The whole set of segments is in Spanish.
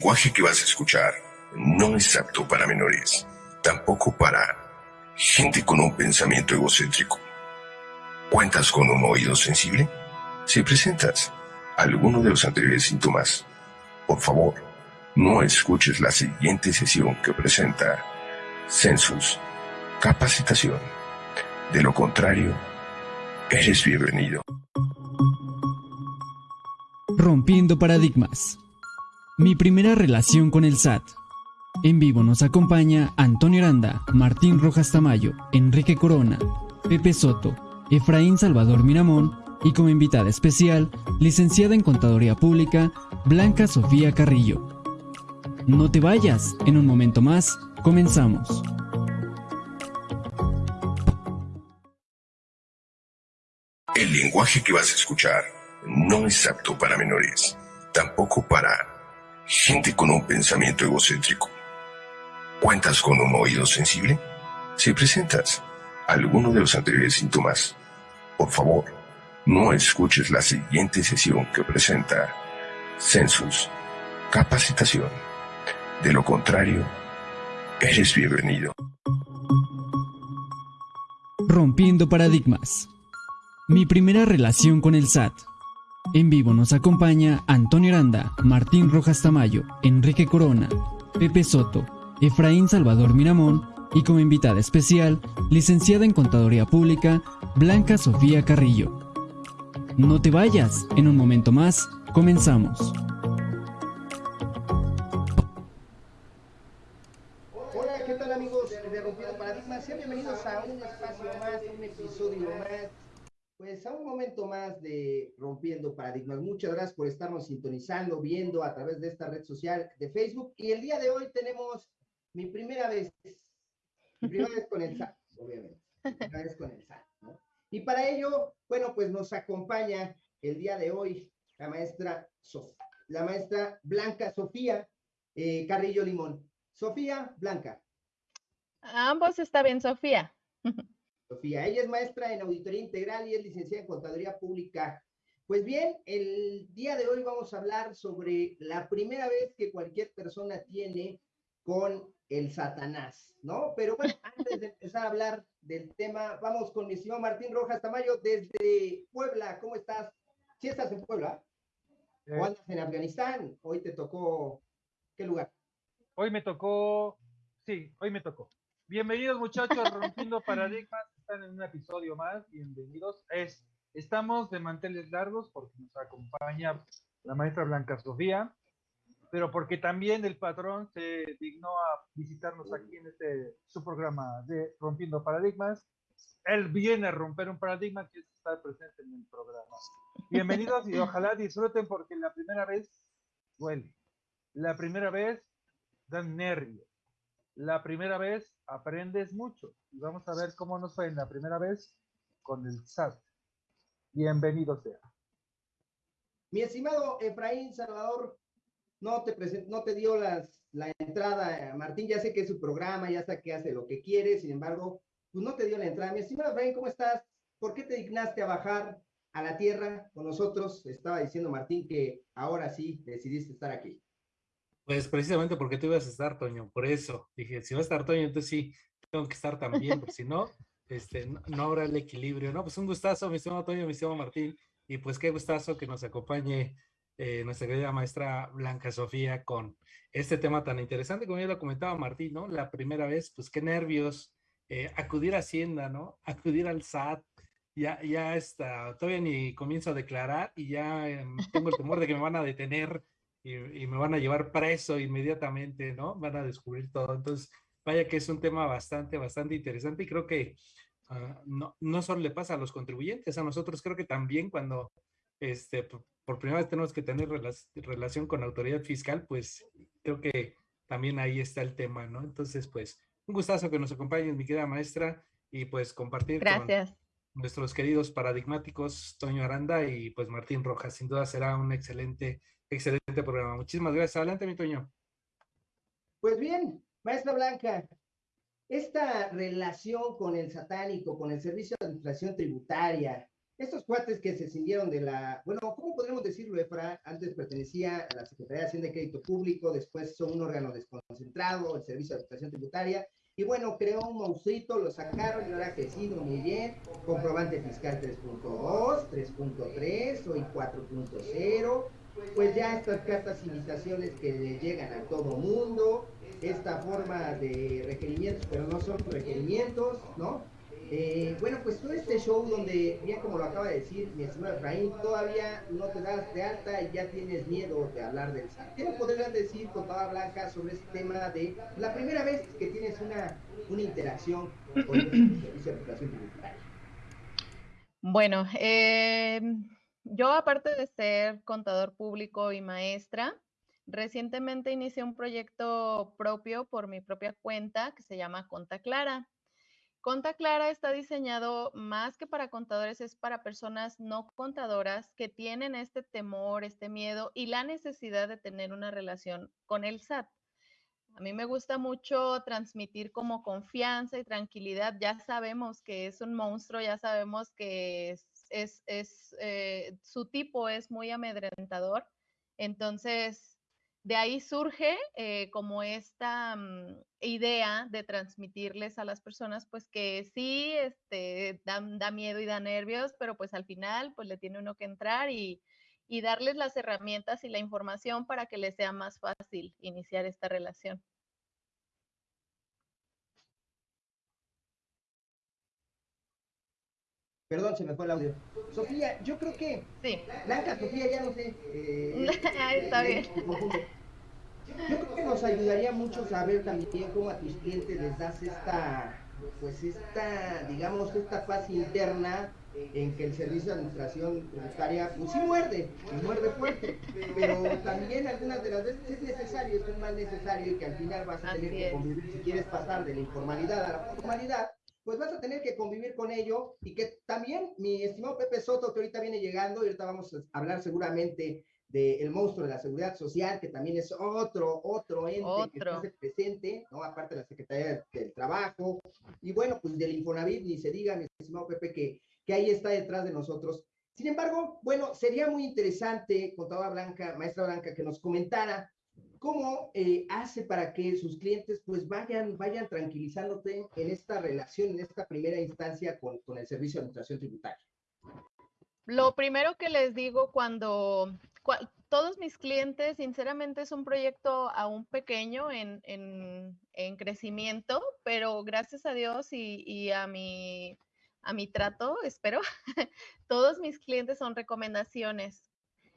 lenguaje que vas a escuchar no es apto para menores, tampoco para gente con un pensamiento egocéntrico. ¿Cuentas con un oído sensible? Si presentas alguno de los anteriores síntomas, por favor, no escuches la siguiente sesión que presenta Census Capacitación. De lo contrario, eres bienvenido. Rompiendo paradigmas. Mi primera relación con el SAT. En vivo nos acompaña Antonio Aranda, Martín Rojas Tamayo, Enrique Corona, Pepe Soto, Efraín Salvador Miramón y como invitada especial, licenciada en Contaduría Pública, Blanca Sofía Carrillo. No te vayas, en un momento más, comenzamos. El lenguaje que vas a escuchar no es apto para menores, tampoco para gente con un pensamiento egocéntrico. ¿Cuentas con un oído sensible? Si presentas alguno de los anteriores síntomas, por favor, no escuches la siguiente sesión que presenta Census Capacitación. De lo contrario, eres bienvenido. Rompiendo paradigmas. Mi primera relación con el SAT. En vivo nos acompaña Antonio Aranda, Martín Rojas Tamayo, Enrique Corona, Pepe Soto, Efraín Salvador Miramón y como invitada especial, licenciada en Contaduría Pública, Blanca Sofía Carrillo. No te vayas, en un momento más, comenzamos. Pues a un momento más de Rompiendo Paradigmas. Muchas gracias por estarnos sintonizando, viendo a través de esta red social de Facebook. Y el día de hoy tenemos mi primera vez, mi primera vez con el SAT, obviamente, mi primera vez con el SAT, ¿no? Y para ello, bueno, pues nos acompaña el día de hoy la maestra, Sof la maestra Blanca Sofía eh, Carrillo Limón. Sofía, Blanca. Ambos está bien, Sofía. Sofía, ella es maestra en auditoría integral y es licenciada en contaduría pública. Pues bien, el día de hoy vamos a hablar sobre la primera vez que cualquier persona tiene con el Satanás, ¿no? Pero bueno, antes de empezar a hablar del tema, vamos con mi estimado Martín Rojas Tamayo desde Puebla. ¿Cómo estás? ¿Sí estás en Puebla? ¿O Eh, andas en Afganistán? Hoy te tocó, ¿qué lugar? hoy me tocó, sí, hoy me tocó. Bienvenidos muchachos, rompiendo paradigmas, están en un episodio más, bienvenidos. Es, estamos de manteles largos porque nos acompaña la maestra Blanca Sofía, pero porque también el patrón se dignó a visitarnos aquí en este su programa de Rompiendo Paradigmas. Él viene a romper un paradigma que es estar presente en el programa. Bienvenidos y ojalá disfruten porque la primera vez duele. La primera vez dan nervios. La primera vez aprendes mucho. Y vamos a ver cómo nos fue en la primera vez con el SAT. Bienvenido sea. Mi estimado Efraín Salvador, no te, presen- no te dio las, la entrada, Martín, ya sé que es su programa, ya sé que hace lo que quiere, sin embargo, pues no te dio la entrada. Mi estimado Efraín, ¿cómo estás? ¿Por qué te dignaste a bajar a la tierra con nosotros? Estaba diciendo Martín que ahora sí decidiste estar aquí. Pues precisamente porque tú ibas a estar, Toño, por eso dije, si va a estar Toño, entonces sí, tengo que estar también, porque si no, este, no, habrá el equilibrio, ¿no? Pues un gustazo, mi estimado Toño, mi estimado Martín, y pues qué gustazo que nos acompañe eh, nuestra querida maestra Blanca Sofía con este tema tan interesante, como ya lo comentaba Martín, ¿no? La primera vez, pues qué nervios, eh, acudir a Hacienda, ¿no? Acudir al SAT, ya, ya está, todavía ni comienzo a declarar y ya em, tengo el temor de que me van a detener y, y me van a llevar preso inmediatamente, ¿no? Van a descubrir todo. Entonces, vaya que es un tema bastante, bastante interesante y creo que ah, no, no solo le pasa a los contribuyentes, a nosotros creo que también cuando este, por, por primera vez tenemos que tener relac- relación con autoridad fiscal, pues creo que también ahí está el tema, ¿no? Entonces, pues, un gustazo que nos acompañen, mi querida maestra, y pues compartir con Gracias. nuestros queridos paradigmáticos Toño Aranda y pues Martín Rojas. Sin duda será un excelente, excelente programa. Muchísimas gracias. Adelante, mi Toño. Pues bien, maestra Blanca, esta relación con el satánico, con el servicio de administración tributaria, estos cuates que se cindieron de la, bueno, ¿cómo podríamos decirlo, Efra? Antes pertenecía a la Secretaría de Hacienda y Crédito Público, después son un órgano desconcentrado, el Servicio de Administración Tributaria, y bueno, creó un monstruito, lo sacaron y ahora ha crecido muy bien, comprobante fiscal 3.2, 3.3, hoy 4.0, pues ya estas cartas invitaciones que le llegan a todo mundo, esta forma de requerimientos, pero no son requerimientos, ¿no? Eh, bueno, pues todo este show donde, bien como lo acaba de decir mi estimado Efraín, todavía no te das de alta y ya tienes miedo de hablar del SAT. ¿Qué podrías decir, Contadora Blanca, sobre este tema de la primera vez que tienes una, una interacción con el Servicio de Educación Tributaria? Bueno, eh, yo aparte de ser contador público y maestra, recientemente inicié un proyecto propio por mi propia cuenta que se llama Conta Clara. Conta Clara está diseñado más que para contadores, es para personas no contadoras que tienen este temor, este miedo y la necesidad de tener una relación con el SAT. A mí me gusta mucho transmitir como confianza y tranquilidad. Ya sabemos que es un monstruo, ya sabemos que es, es, eh, su tipo es muy amedrentador. Entonces, de ahí surge eh, como esta mm, idea de transmitirles a las personas, pues que sí, este, da, da, miedo y da nervios, pero pues al final, pues le tiene uno que entrar y, y darles las herramientas y la información para que les sea más fácil iniciar esta relación. Perdón, se me fue el audio. Sofía, yo creo que. Sí. Blanca, Sofía, ya no sé. Eh, Está bien. Yo creo que nos ayudaría mucho saber también cómo a tus clientes les das esta, pues esta, digamos, esta paz interna en que el servicio de administración tributaria, pues sí muerde, muerde fuerte, pero también algunas de las veces es necesario, es más necesario y que al final vas a tener que convivir, si quieres pasar de la informalidad a la formalidad, pues vas a tener que convivir con ello y que también mi estimado Pepe Soto, que ahorita viene llegando, y ahorita vamos a hablar seguramente del monstruo de la seguridad social, que también es otro, otro ente otro. que está presente, ¿no? Aparte de la Secretaría del Trabajo, y bueno, pues del Infonavit, ni se diga, mi estimado Pepe, que, que ahí está detrás de nosotros. Sin embargo, bueno, sería muy interesante, contadora Blanca, maestra Blanca, que nos comentara cómo eh, hace para que sus clientes pues vayan, vayan tranquilizándote en esta relación, en esta primera instancia con, con el Servicio de Administración Tributaria. Lo primero que les digo cuando todos mis clientes, sinceramente, es un proyecto aún pequeño en, en, en crecimiento, pero gracias a Dios y, y, a, mi, a mi trato, espero, todos mis clientes son recomendaciones.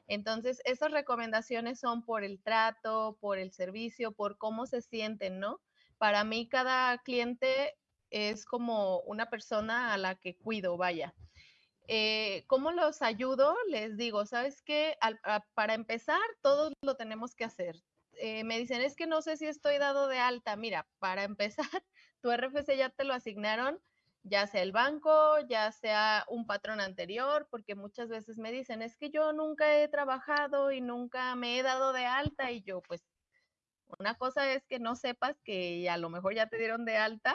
Entonces, esas recomendaciones son por el trato, por el servicio, por cómo se sienten, ¿no? Para mí, cada cliente es como una persona a la que cuido, vaya. Eh, ¿Cómo los ayudo? Les digo, ¿sabes qué? Para empezar, todos lo tenemos que hacer. Eh, me dicen, es que no sé si estoy dado de alta. Mira, para empezar, tu RFC ya te lo asignaron, ya sea el banco, ya sea un patrón anterior, porque muchas veces me dicen, es que yo nunca he trabajado y nunca me he dado de alta. Y yo, pues, una cosa es que no sepas que a lo mejor ya te dieron de alta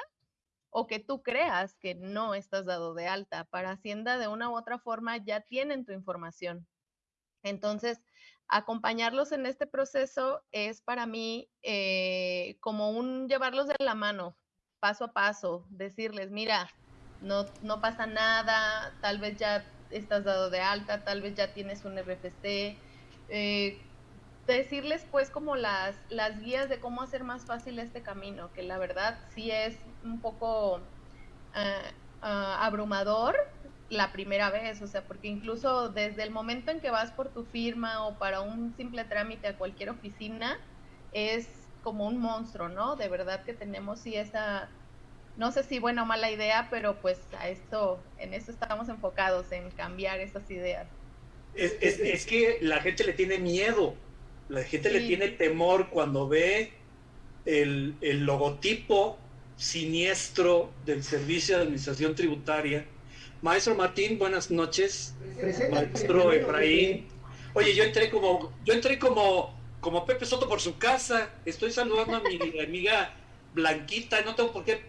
o que tú creas que no estás dado de alta. Para Hacienda, de una u otra forma, ya tienen tu información. Entonces, acompañarlos en este proceso es para mí eh, como un llevarlos de la mano, paso a paso, decirles, mira, no, no pasa nada, tal vez ya estás dado de alta, tal vez ya tienes un RFC. Eh, decirles pues como las, las guías de cómo hacer más fácil este camino, que la verdad sí es un poco uh, uh, abrumador la primera vez, o sea, porque incluso desde el momento en que vas por tu firma o para un simple trámite a cualquier oficina, es como un monstruo, ¿no? De verdad que tenemos sí esa, no sé si buena o mala idea, pero pues a esto, en eso estamos enfocados, en cambiar esas ideas. Es, es, es que la gente le tiene miedo la gente sí. le tiene temor cuando ve el, el, logotipo siniestro del Servicio de Administración Tributaria. Maestro Martín, buenas noches. Presente, Maestro Efraín. Oye, yo entré como, yo entré como, como Pepe Soto por su casa. Estoy saludando a mi amiga Blanquita. No tengo por qué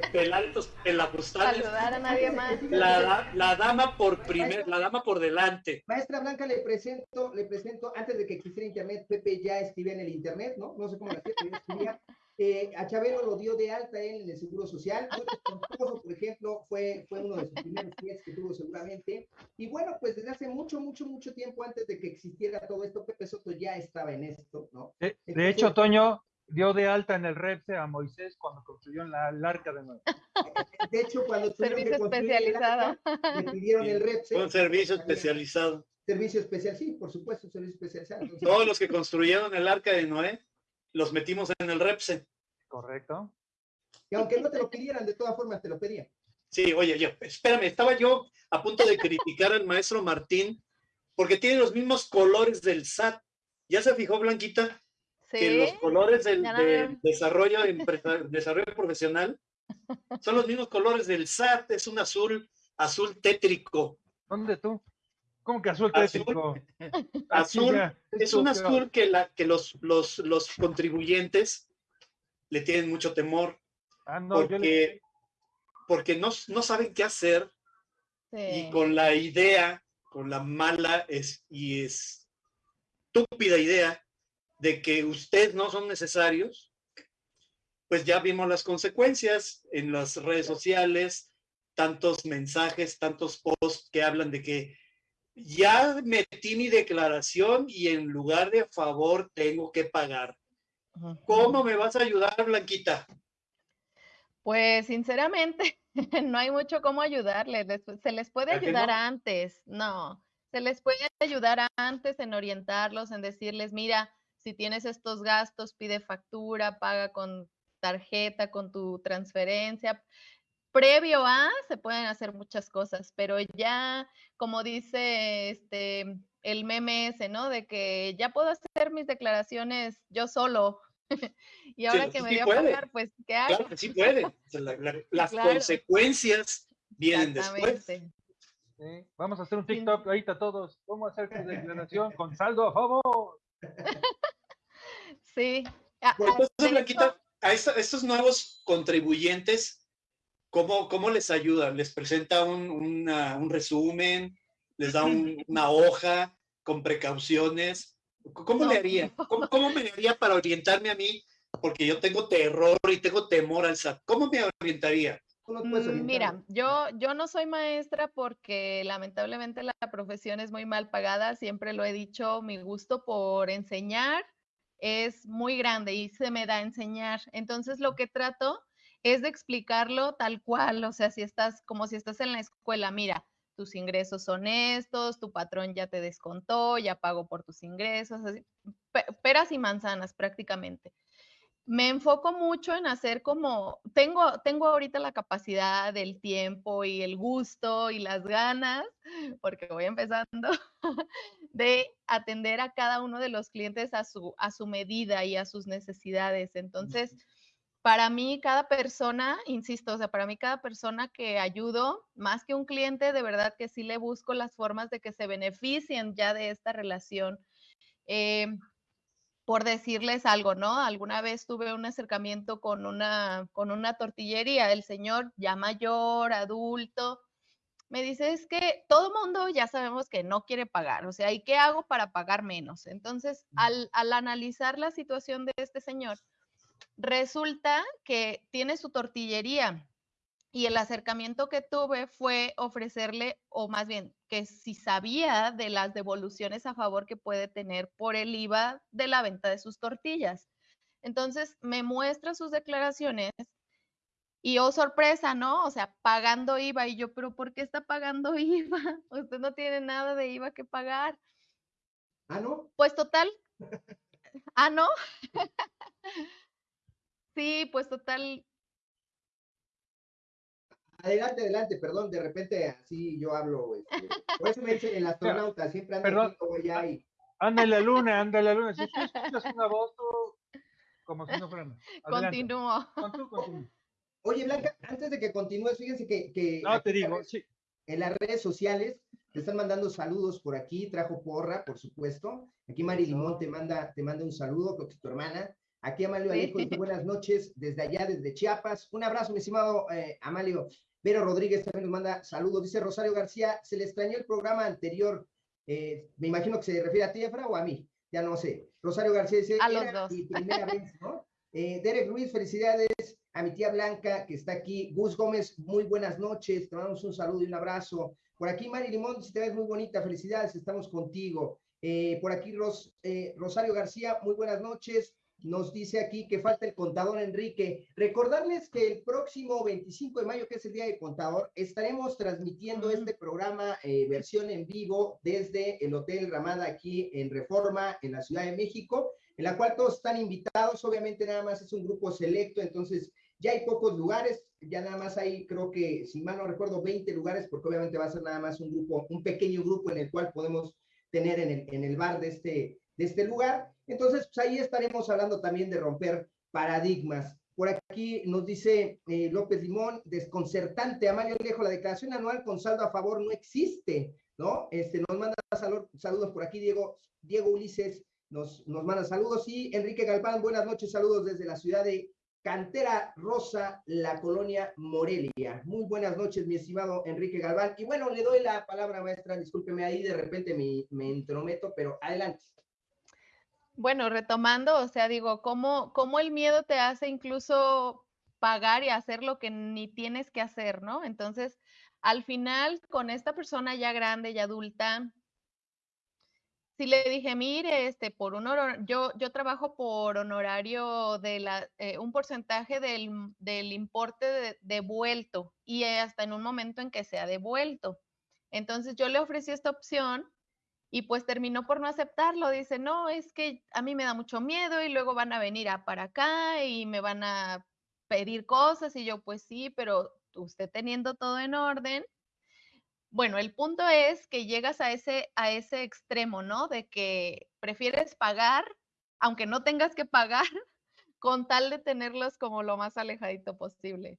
pelantos en la postal. Saludar a nadie más. La, la dama por primer, la dama por delante. Maestra Blanca, le presento, le presento, antes de que existiera internet, Pepe ya escribía en el internet, ¿no? No sé cómo lo hacía, pero escribía. Eh, a Chabelo lo dio de alta él en el Seguro Social. por ejemplo, fue, fue uno de sus primeros clientes que tuvo seguramente. Y bueno, pues desde hace mucho, mucho, mucho tiempo antes de que existiera todo esto, Pepe Soto ya estaba en esto, ¿no? De, de hecho, Toño dio de alta en el REPSE a Moisés cuando construyó la, el arca de Noé. De hecho, cuando Servicio especializado. le pidieron el REPSE. Un servicio especializado. Servicio especial, sí, por supuesto, servicio especializado. Entonces, Todos los que construyeron el arca de Noé, los metimos en el REPSE. Correcto. y aunque no te lo pidieran, de todas formas te lo pedían. Sí, oye, yo, espérame, estaba yo a punto de criticar al maestro Martín porque tiene los mismos colores del SAT. ¿Ya se fijó, Blanquita? Que los colores del, desarrollo, desarrollo profesional son los mismos colores del SAT. Es un azul, azul tétrico. ¿Dónde tú? ¿Cómo que azul tétrico? Azul, es un azul que, la, que los, los, los contribuyentes le tienen mucho temor Ah, no, yo le- porque, porque no, no saben qué hacer Sí. y con la idea, con la mala es, y estúpida idea de que ustedes no son necesarios, pues ya vimos las consecuencias en las redes sociales, tantos mensajes, tantos posts que hablan de que ya metí mi declaración y en lugar de favor tengo que pagar. ¿Cómo me vas a ayudar, Blanquita? Pues sinceramente, no hay mucho cómo ayudarles. les- Se les puede ¿A que ayudar no? antes, no. Se les puede ayudar antes en orientarlos, en decirles, mira, si tienes estos gastos, pide factura, paga con tarjeta, con tu transferencia. Previo a, se pueden hacer muchas cosas, pero ya, como dice este el meme ese, ¿no? De que ya puedo hacer mis declaraciones yo solo. y ahora que me sí voy a puede. pagar, pues, ¿qué hago? Claro que sí puede. O sea, la- la- las Claro. consecuencias vienen después. Exactamente. Sí, Vamos a hacer un Sí. TikTok ahorita todos. ¿Cómo hacer tu declaración con saldo a favor? Sí. Ah, ah, entonces, de Blanquita, hecho, a esta- estos nuevos contribuyentes, ¿cómo, cómo les ayuda? ¿Les presenta un, una- un resumen? ¿Les da un- una hoja con precauciones? ¿Cómo le haría? ¿Cómo, cómo me haría para orientarme a mí? Porque yo tengo terror y tengo temor al SAT. ¿Cómo me orientaría? Mm. Mira, yo, yo no soy maestra porque lamentablemente la profesión es muy mal pagada, siempre lo he dicho, mi gusto por enseñar es muy grande y se me da a enseñar. Entonces lo que trato es de explicarlo tal cual, o sea, si estás como si estás en la escuela, mira, tus ingresos son estos, tu patrón ya te descontó, ya pagó por tus ingresos, así, pe- peras y manzanas prácticamente. Me enfoco mucho en hacer como, tengo, tengo ahorita la capacidad del tiempo y el gusto y las ganas, porque voy empezando, de atender a cada uno de los clientes a su, a su medida y a sus necesidades. Entonces, para mí, cada persona, insisto, o sea, para mí cada persona que ayudo, más que un cliente, de verdad que sí le busco las formas de que se beneficien ya de esta relación. Eh, por decirles algo, ¿no? Alguna vez tuve un acercamiento con una, con una tortillería, el señor ya mayor, adulto, me dice, es que todo mundo ya sabemos que no quiere pagar, o sea, ¿y qué hago para pagar menos? Entonces, al, al analizar la situación de este señor, resulta que tiene su tortillería y el acercamiento que tuve fue ofrecerle, o más bien, que si sabía de las devoluciones a favor que puede tener por el IVA de la venta de sus tortillas. Entonces, me muestra sus declaraciones y, oh, sorpresa, ¿no? O sea, pagando IVA. Y yo, pero ¿por qué está pagando IVA? Usted no tiene nada de IVA que pagar. Ah, ¿no? Pues total. Ah, ¿no? Sí, pues total. Adelante, adelante, perdón, de repente así yo hablo. Este, por eso me dice el astronauta, siempre anda Perdón. aquí, luego allá y Anda en la luna, anda en la luna. Si tú escuchas una voz, tú, como si no fuera nada. Adelante. Continúo. Con tú, continúa. Oye, Blanca, antes de que continúes, fíjense que, que No, aquí te en las digo, redes- sí. en las redes sociales te están mandando saludos por aquí, trajo porra, por supuesto. Aquí Mari. Limón te manda, te manda un saludo, creo que es tu hermana. Aquí Amalio Alejo dice buenas noches desde allá, desde Chiapas. Un abrazo, mi estimado eh, Amalio. Vero Rodríguez también nos manda saludos. Dice Rosario García, se le extrañó el programa anterior. Eh, me imagino que se refiere a ti, Efra, o a mí. Ya no sé. Rosario García dice, a los dos. primera vez, ¿no? Eh, Derek Ruiz, felicidades a mi tía Blanca que está aquí. Gus Gómez, muy buenas noches. Te mandamos un saludo y un abrazo. Por aquí, Mari Limón, si te ves muy bonita, felicidades, estamos contigo. por aquí, Rosario García, muy buenas noches nos dice aquí que falta el contador Enrique. Recordarles que el próximo 25 de mayo, que es el Día del Contador, estaremos transmitiendo este programa eh, versión en vivo desde el Hotel Ramada aquí en Reforma, en la Ciudad de México, en la cual todos están invitados. Obviamente nada más es un grupo selecto, entonces ya hay pocos lugares, ya nada más hay, creo que, si mal no recuerdo, 20 lugares, porque obviamente va a ser nada más un grupo, un pequeño grupo en el cual podemos tener en el, en el bar de este, de este lugar. Entonces, pues ahí estaremos hablando también de romper paradigmas. Por aquí nos dice eh, López Limón, desconcertante, Amalio Alejo, la declaración anual con saldo a favor no existe, ¿no? Este, nos manda saludos por aquí, Diego, Diego Ulises nos, nos manda saludos y Enrique Galván, buenas noches, saludos desde la ciudad de Cantera Rosa, la colonia Morelia. Muy buenas noches, mi estimado Enrique Galván. Y bueno, le doy la palabra, maestra, discúlpeme ahí, de repente me, me entrometo, pero adelante. Bueno, retomando, o sea, digo, ¿cómo, ¿cómo el miedo te hace incluso pagar y hacer lo que ni tienes que hacer, ¿no? Entonces, al final, con esta persona ya grande y adulta, si le dije, mire, este, por un yo, yo trabajo por honorario de la, eh, un porcentaje del, del importe de, devuelto y hasta en un momento en que sea devuelto. Entonces yo le ofrecí esta opción y pues terminó por no aceptarlo. Dice, no, es que a mí me da mucho miedo y luego van a venir a para acá y me van a pedir cosas y yo, pues sí, pero usted teniendo todo en orden. Bueno, el punto es que llegas a ese, a ese extremo, ¿no? De que prefieres pagar, aunque no tengas que pagar, con tal de tenerlos como lo más alejadito posible.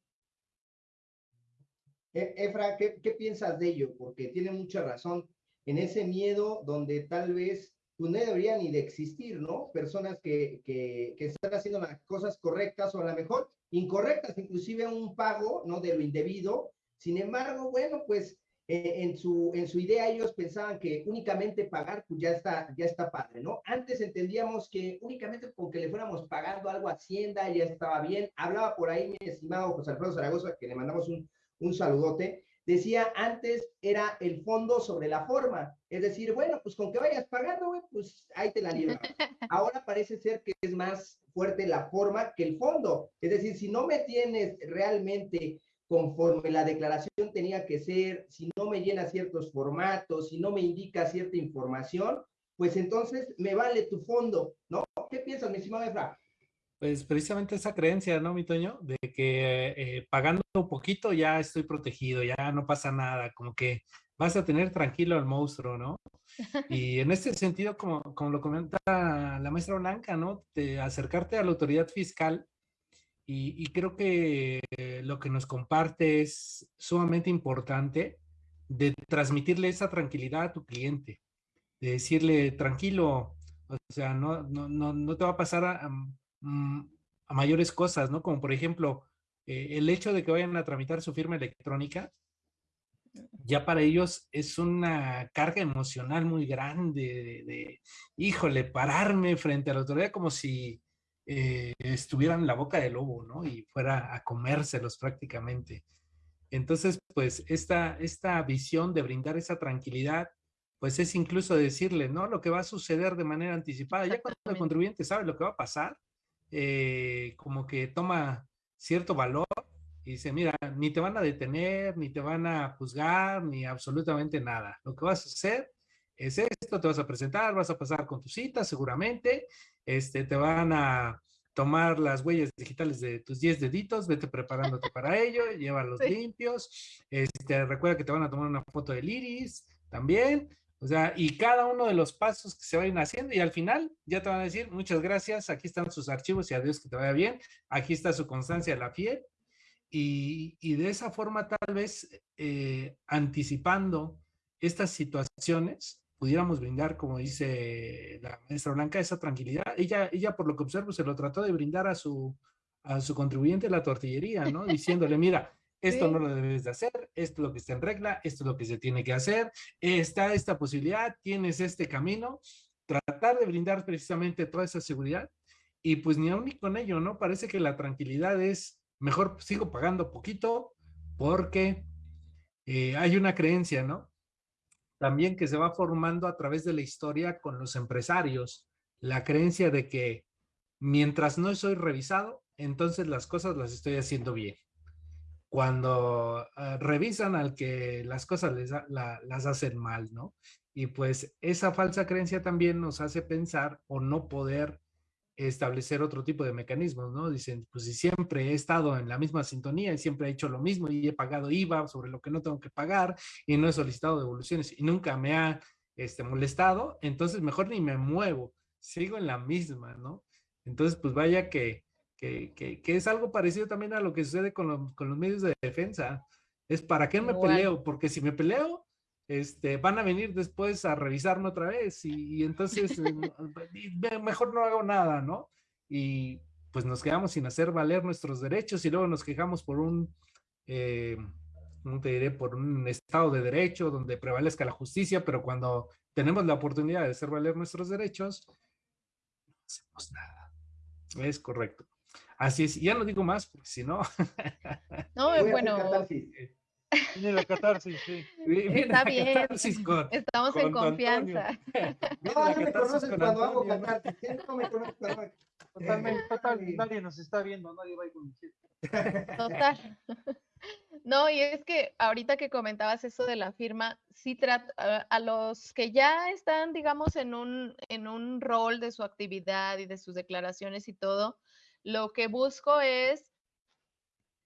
E, Efra, ¿qué, ¿qué, piensas de ello? Porque tiene mucha razón en ese miedo donde tal vez pues, no debería ni de existir, ¿no? Personas que, que, que, están haciendo las cosas correctas o a lo mejor incorrectas, inclusive un pago, ¿no? De lo indebido. Sin embargo, bueno, pues en, su, en su idea ellos pensaban que únicamente pagar, pues ya está, ya está padre, ¿no? Antes entendíamos que únicamente con que le fuéramos pagando algo a Hacienda ya estaba bien. Hablaba por ahí mi estimado José Alfredo Zaragoza, que le mandamos un, un saludote, Decía antes era el fondo sobre la forma, es decir, bueno, pues con que vayas pagando, pues ahí te la libras. Ahora parece ser que es más fuerte la forma que el fondo, es decir, si no me tienes realmente conforme la declaración tenía que ser, si no me llena ciertos formatos, si no me indica cierta información, pues entonces me vale tu fondo, ¿no? ¿Qué piensas, mi estimado Efra? Pues precisamente esa creencia, ¿no, mi Toño? De que eh, pagando un poquito ya estoy protegido, ya no pasa nada, como que vas a tener tranquilo al monstruo, ¿no? Y en este sentido, como, como lo comenta la maestra Blanca, ¿no? De acercarte a la autoridad fiscal y, y creo que lo que nos comparte es sumamente importante de transmitirle esa tranquilidad a tu cliente, de decirle, tranquilo, o sea, no, no, no, no te va a pasar a, Mm, a mayores cosas, ¿no? Como por ejemplo, eh, el hecho de que vayan a tramitar su firma electrónica, ya para ellos es una carga emocional muy grande de, híjole, pararme frente a la autoridad como si eh, estuvieran en la boca del lobo, ¿no? Y fuera a comérselos prácticamente. Entonces, pues esta, esta visión de brindar esa tranquilidad, pues es incluso decirle, ¿no? Lo que va a suceder de manera anticipada. Ya cuando el contribuyente sabe lo que va a pasar, eh, como que toma cierto valor y dice, mira, ni te van a detener, ni te van a juzgar, ni absolutamente nada. Lo que vas a hacer es esto, te vas a presentar, vas a pasar con tu cita seguramente, este, te van a tomar las huellas digitales de tus 10 deditos, vete preparándote para ello, llévalos limpios, este, recuerda que te van a tomar una foto del iris también, o sea, y cada uno de los pasos que se vayan haciendo y al final ya te van a decir, muchas gracias, aquí están sus archivos y adiós que te vaya bien, aquí está su constancia de la fiel. Y, y de esa forma tal vez eh, anticipando estas situaciones, pudiéramos brindar, como dice la maestra Blanca, esa tranquilidad. Ella, ella por lo que observo, se lo trató de brindar a su, a su contribuyente de la tortillería, ¿no? Diciéndole, mira, esto no lo debes de hacer, esto es lo que está en regla, esto es lo que se tiene que hacer, está esta posibilidad, tienes este camino, tratar de brindar precisamente toda esa seguridad y pues ni aún ni con ello, ¿no? Parece que la tranquilidad es, mejor sigo pagando poquito porque eh, hay una creencia, ¿no? También que se va formando a través de la historia con los empresarios, la creencia de que mientras no soy revisado, entonces las cosas las estoy haciendo bien cuando eh, revisan al que las cosas les las hacen mal, ¿no? Y pues esa falsa creencia también nos hace pensar o no poder establecer otro tipo de mecanismos, ¿no? Dicen, pues si siempre he estado en la misma sintonía y siempre he hecho lo mismo y he pagado IVA sobre lo que no tengo que pagar y no he solicitado devoluciones y nunca me ha este, molestado, entonces mejor ni me muevo, sigo en la misma, ¿no? Entonces, pues vaya que que, es algo parecido también a lo que sucede con, los medios de defensa. Es para qué me peleo, porque si me peleo, este, van a venir después a revisarme otra vez y, entonces eh, mejor no hago nada, ¿no? Y pues nos quedamos sin hacer valer nuestros derechos y luego nos quejamos por un, eh, te diré? Por un estado de derecho donde prevalezca la justicia, pero cuando tenemos la oportunidad de hacer valer nuestros derechos, no hacemos nada. Es correcto. Así es, ya no digo más, porque si no. No, bueno. Viene la catarsis, sí. Está bien. Estamos en confianza. No, no me conoces cuando hago catarsis. ¿eh? No me conoces cuando Totalmente, total, nadie nos está viendo, nadie va a ir Total. No, y es que ahorita que comentabas eso de la firma, sí trata a los que ya están, digamos, en un, en un rol de su actividad y de sus declaraciones y todo, lo que busco es,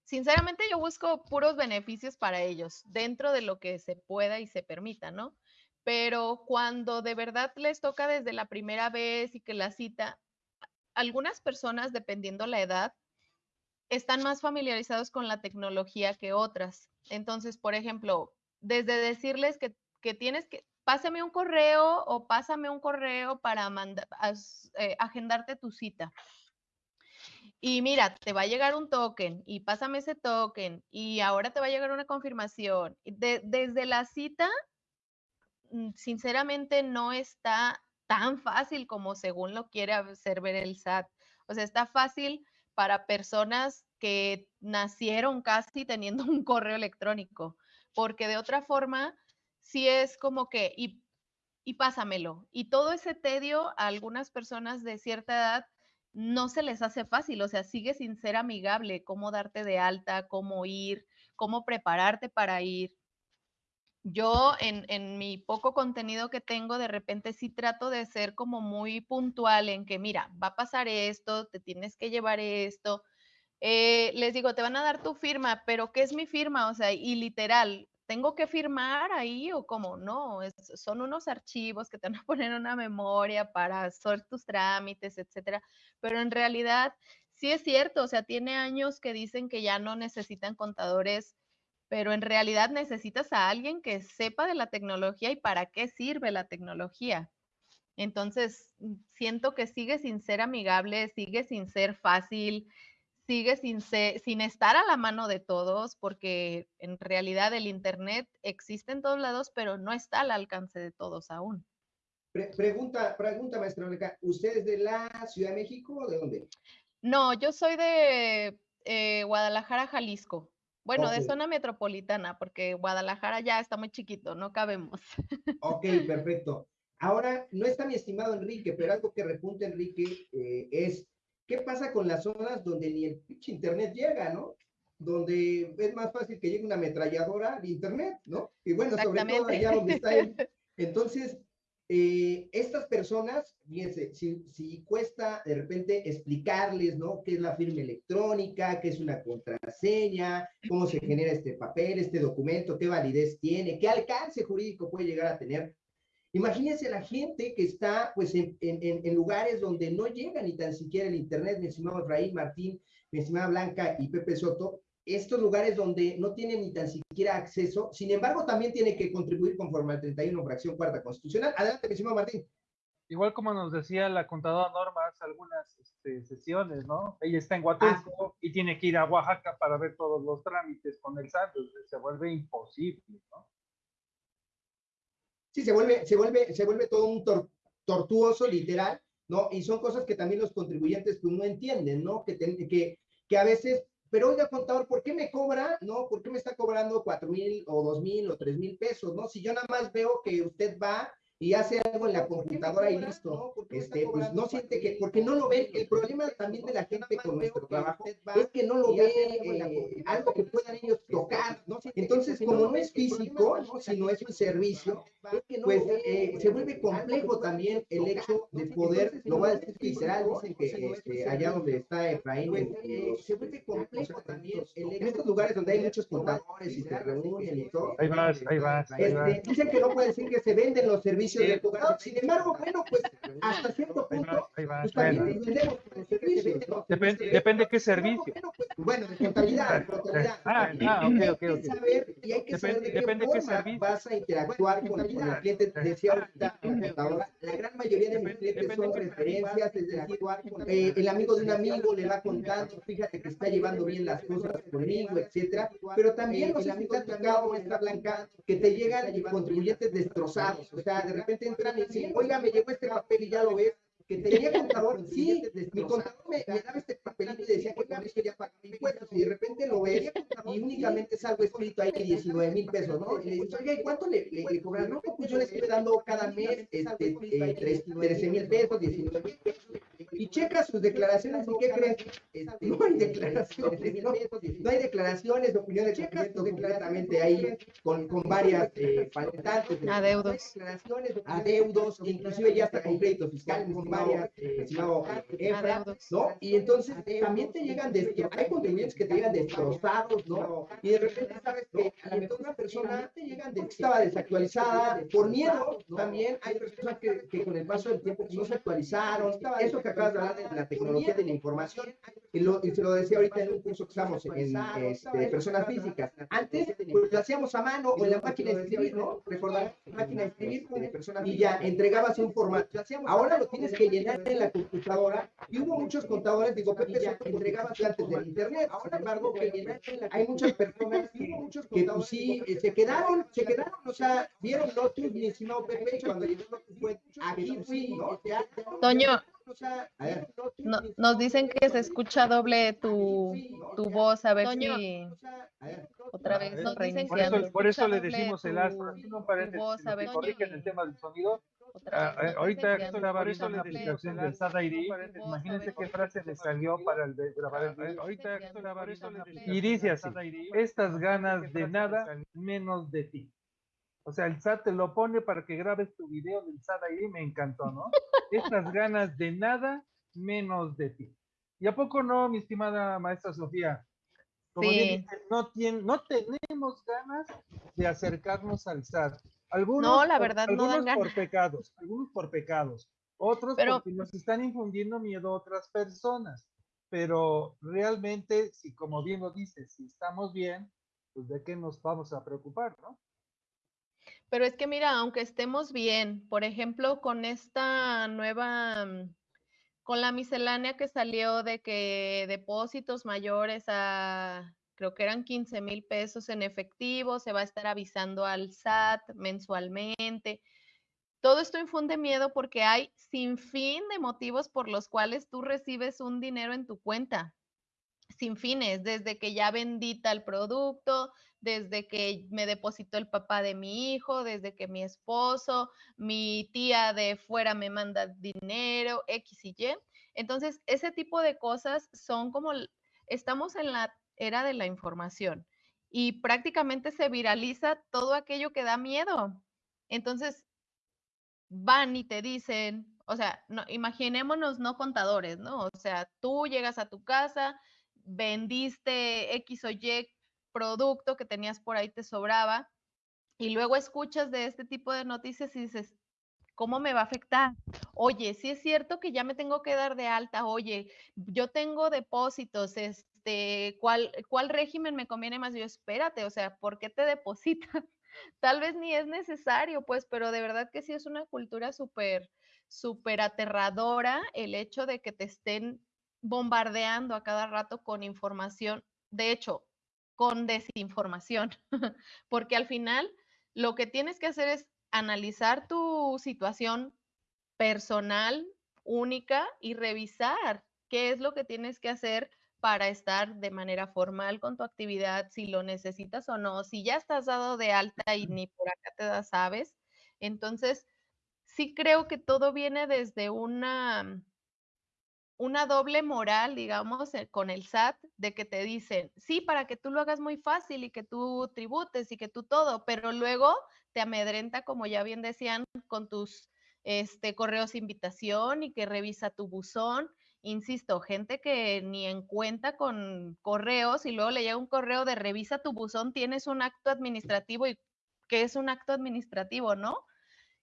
sinceramente yo busco puros beneficios para ellos, dentro de lo que se pueda y se permita, ¿no? Pero cuando de verdad les toca desde la primera vez y que la cita, algunas personas, dependiendo la edad, están más familiarizados con la tecnología que otras. Entonces, por ejemplo, desde decirles que, tienes que, pásame un correo o pásame un correo para mandar, eh, agendarte tu cita y mira, te va a llegar un token y pásame ese token y ahora te va a llegar una confirmación. desde la cita, mm, sinceramente no está tan fácil como según lo quiere hacer ver el SAT. O sea, está fácil para personas que nacieron casi teniendo un correo electrónico, porque de otra forma, sí es como que, y, y pásamelo. Y todo ese tedio a algunas personas de cierta edad no se les hace fácil, o sea, sigue sin ser amigable, cómo darte de alta, cómo ir, cómo prepararte para ir. Yo en, mi poco contenido que tengo, de repente sí trato de ser como muy puntual en que, mira, va a pasar esto, te tienes que llevar esto. Eh, les digo, te van a dar tu firma, pero ¿qué es mi firma? O sea, y literal, ¿tengo que firmar ahí o cómo? No, son unos archivos que te van a poner una memoria para hacer tus trámites, etcétera. Pero en realidad, sí es cierto, o sea, tiene años que dicen que ya no necesitan contadores, pero en realidad necesitas a alguien que sepa de la tecnología y para qué sirve la tecnología. Entonces, siento que sigue sin ser amigable, sigue sin ser fácil, sigue sin, sin estar a la mano de todos, porque en realidad el Internet existe en todos lados, pero no está al alcance de todos aún. pregunta, pregunta, maestra ¿usted es de la Ciudad de México o de dónde? No, yo soy de eh, Guadalajara, Jalisco. Bueno, de zona metropolitana, porque Guadalajara ya está muy chiquito, no cabemos. Ok, perfecto. Ahora, no está mi estimado Enrique, pero algo que repunta Enrique eh, es ¿Qué pasa con las zonas donde ni el pinche internet llega, ¿no? Donde es más fácil que llegue una ametralladora de internet, ¿no? Y bueno, sobre todo allá donde está él. Entonces, eh, estas personas, fíjense, si, si, cuesta de repente explicarles, ¿no? ¿Qué es la firma electrónica? ¿Qué es una contraseña? ¿Cómo se genera este papel, este documento? ¿Qué validez tiene? ¿Qué alcance jurídico puede llegar a tener? Imagínense la gente que está pues en, en, lugares donde no llega ni tan siquiera el internet, mi estimado Efraín Martín, mi estimada Blanca y Pepe Soto, estos lugares donde no tienen ni tan siquiera acceso, sin embargo, también tiene que contribuir conforme al 31 fracción cuarta constitucional. Adelante, mi estimado Martín. Igual como nos decía la contadora Norma hace algunas este, sesiones, ¿no? Ella está en Huatulco y tiene que ir a Oaxaca para ver todos los trámites con el SAT, se vuelve imposible, ¿no? Sí, se vuelve, se vuelve, se vuelve todo un tortuoso, literal, ¿no? Y son cosas que también los contribuyentes pues, no entienden, ¿no? Que, que, que a veces pero oiga, contador, ¿por qué me cobra, no? ¿Por qué me está cobrando cuatro mil o dos mil o tres mil pesos, no? Si yo nada más veo que usted va y hace algo en la computadora y listo. Este, pues no siente que, porque no lo ve. El problema también de la gente con nuestro trabajo es que no lo ve eh, algo que puedan ellos tocar. Entonces, como no es físico, sino es un servicio, pues eh, se vuelve complejo también el hecho de poder, lo voy a decir literal, dicen que este, allá donde está Efraín, eh, se vuelve complejo también en estos lugares donde hay muchos contadores y se reúnen y todo. Ahí vas, ahí vas. Este, dicen que no puede decir que se venden los servicios sin embargo, bueno, pues hasta cierto punto, pues también servicios. Depende, depende qué servicio. Bueno, de contabilidad, contabilidad. Ah, ah, ok, ok, ok. Saber, y hay que saber de qué forma qué servicio. vas a interactuar con, el cliente. Decía ahorita, la gran mayoría de mis clientes son referencias, es eh, el amigo de un amigo le va contando, fíjate que está llevando bien las cosas conmigo, etcétera. Pero también los amigos de tocado, maestra Blanca, que te llegan contribuyentes destrozados, o sea, de repente entran y dicen, oiga, me llegó este papel y ya lo ves, que tenía contador, sí, mi contador me, daba este papelito y decía que con eso ya pagaba impuestos, y de repente lo ves y únicamente es algo escrito ahí 19 mil pesos, ¿no? Y le oiga, ¿y cuánto le, le, cobran? No, pues yo le estoy dando cada mes este, eh, 13 mil pesos, 19 mil pesos, y checa sus declaraciones, ¿y qué crees? Este, no hay declaraciones, no, no hay declaraciones, opiniones, checa completamente ahí con, con varias eh, faltantes. Adeudos. Adeudos, inclusive ya hasta con créditos varias, eh, ¿no? Y entonces también te llegan, hay contribuyentes que te llegan destrozados, ¿no? Y de repente sabes que a la mejor una persona te llegan de, estaba desactualizada, por miedo, también hay personas que, que, con el paso del tiempo no se actualizaron, eso que acabas de hablar de la tecnología de la información, y, lo, y se lo decía ahorita en un curso que estamos en, este, personas físicas, antes pues lo hacíamos a mano o en la máquina de escribir, ¿no? Recordar, máquina de escribir de personas y ya entregabas un formato, ahora lo tienes que llenar en la computadora y hubo muchos contadores, digo, Pepe Soto entregaba antes del internet, sin embargo, hay muchas personas que pues sí, eh, se quedaron, se quedaron, o sea, vieron Lotus, mi estimado Pepe, cuando llegó Lotus fue, aquí fui, ¿no? Toño, no, nos dicen que se escucha doble tu, tu voz, a ver Toño, si otra vez nos Por eso, por eso le decimos el astro, haciendo un paréntesis, corrigen el tema del sonido, Ah, eh, ahorita viendo la descripción del SAT-ID. Imagínense qué frase le salió para el de grabar el. Ahorita y dice así: Estas ganas de nada menos de ti. O sea, el SAT te lo pone para que grabes tu video del SAT-ID. Me encantó, ¿no? Estas ganas de nada menos de ti. ¿Y a poco no, mi estimada maestra Sofía? Como sí. no, tiene, no tenemos ganas de acercarnos al SAT. Algunos, no, la verdad, algunos por pecados, algunos por pecados, otros porque nos están infundiendo miedo a otras personas. Pero realmente, si como bien lo dices, si estamos bien, pues de qué nos vamos a preocupar, ¿no? Pero es que mira, aunque estemos bien, por ejemplo, con esta nueva, mm, con la miscelánea que salió de que depósitos mayores a creo que eran 15 mil pesos en efectivo, se va a estar avisando al SAT mensualmente. Todo esto infunde miedo porque hay sin fin de motivos por los cuales tú recibes un dinero en tu cuenta, sin fines, desde que ya vendita el producto, desde que me depositó el papá de mi hijo, desde que mi esposo, mi tía de fuera me manda dinero, X y Y. Entonces, ese tipo de cosas son como, estamos en la era de la información y prácticamente se viraliza todo aquello que da miedo. Entonces, van y te dicen, o sea, no, imaginémonos no contadores, ¿no? O sea, tú llegas a tu casa, vendiste X o Y producto que tenías por ahí, te sobraba, y luego escuchas de este tipo de noticias y dices, ¿cómo me va a afectar? Oye, si es cierto que ya me tengo que dar de alta, oye, yo tengo depósitos, es, este, ¿cuál, ¿cuál régimen me conviene más? Yo, espérate, o sea, ¿por qué te depositan? Tal vez ni es necesario, pues, pero de verdad que sí es una cultura súper, súper aterradora el hecho de que te estén bombardeando a cada rato con información, de hecho, con desinformación, porque al final lo que tienes que hacer es analizar tu situación personal, única, y revisar qué es lo que tienes que hacer para estar de manera formal con tu actividad, si lo necesitas o no, si ya estás dado de alta y ni por acá te da sabes. Entonces, sí creo que todo viene desde una, una doble moral, digamos, eh, con el SAT, de que te dicen, sí, para que tú lo hagas muy fácil y que tú tributes y que tú todo, pero luego te amedrenta, como ya bien decían, con tus este, correos de invitación y que revisa tu buzón. Insisto, gente que ni en cuenta con correos y luego le llega un correo de revisa tu buzón, tienes un acto administrativo y ¿qué es un acto administrativo, no?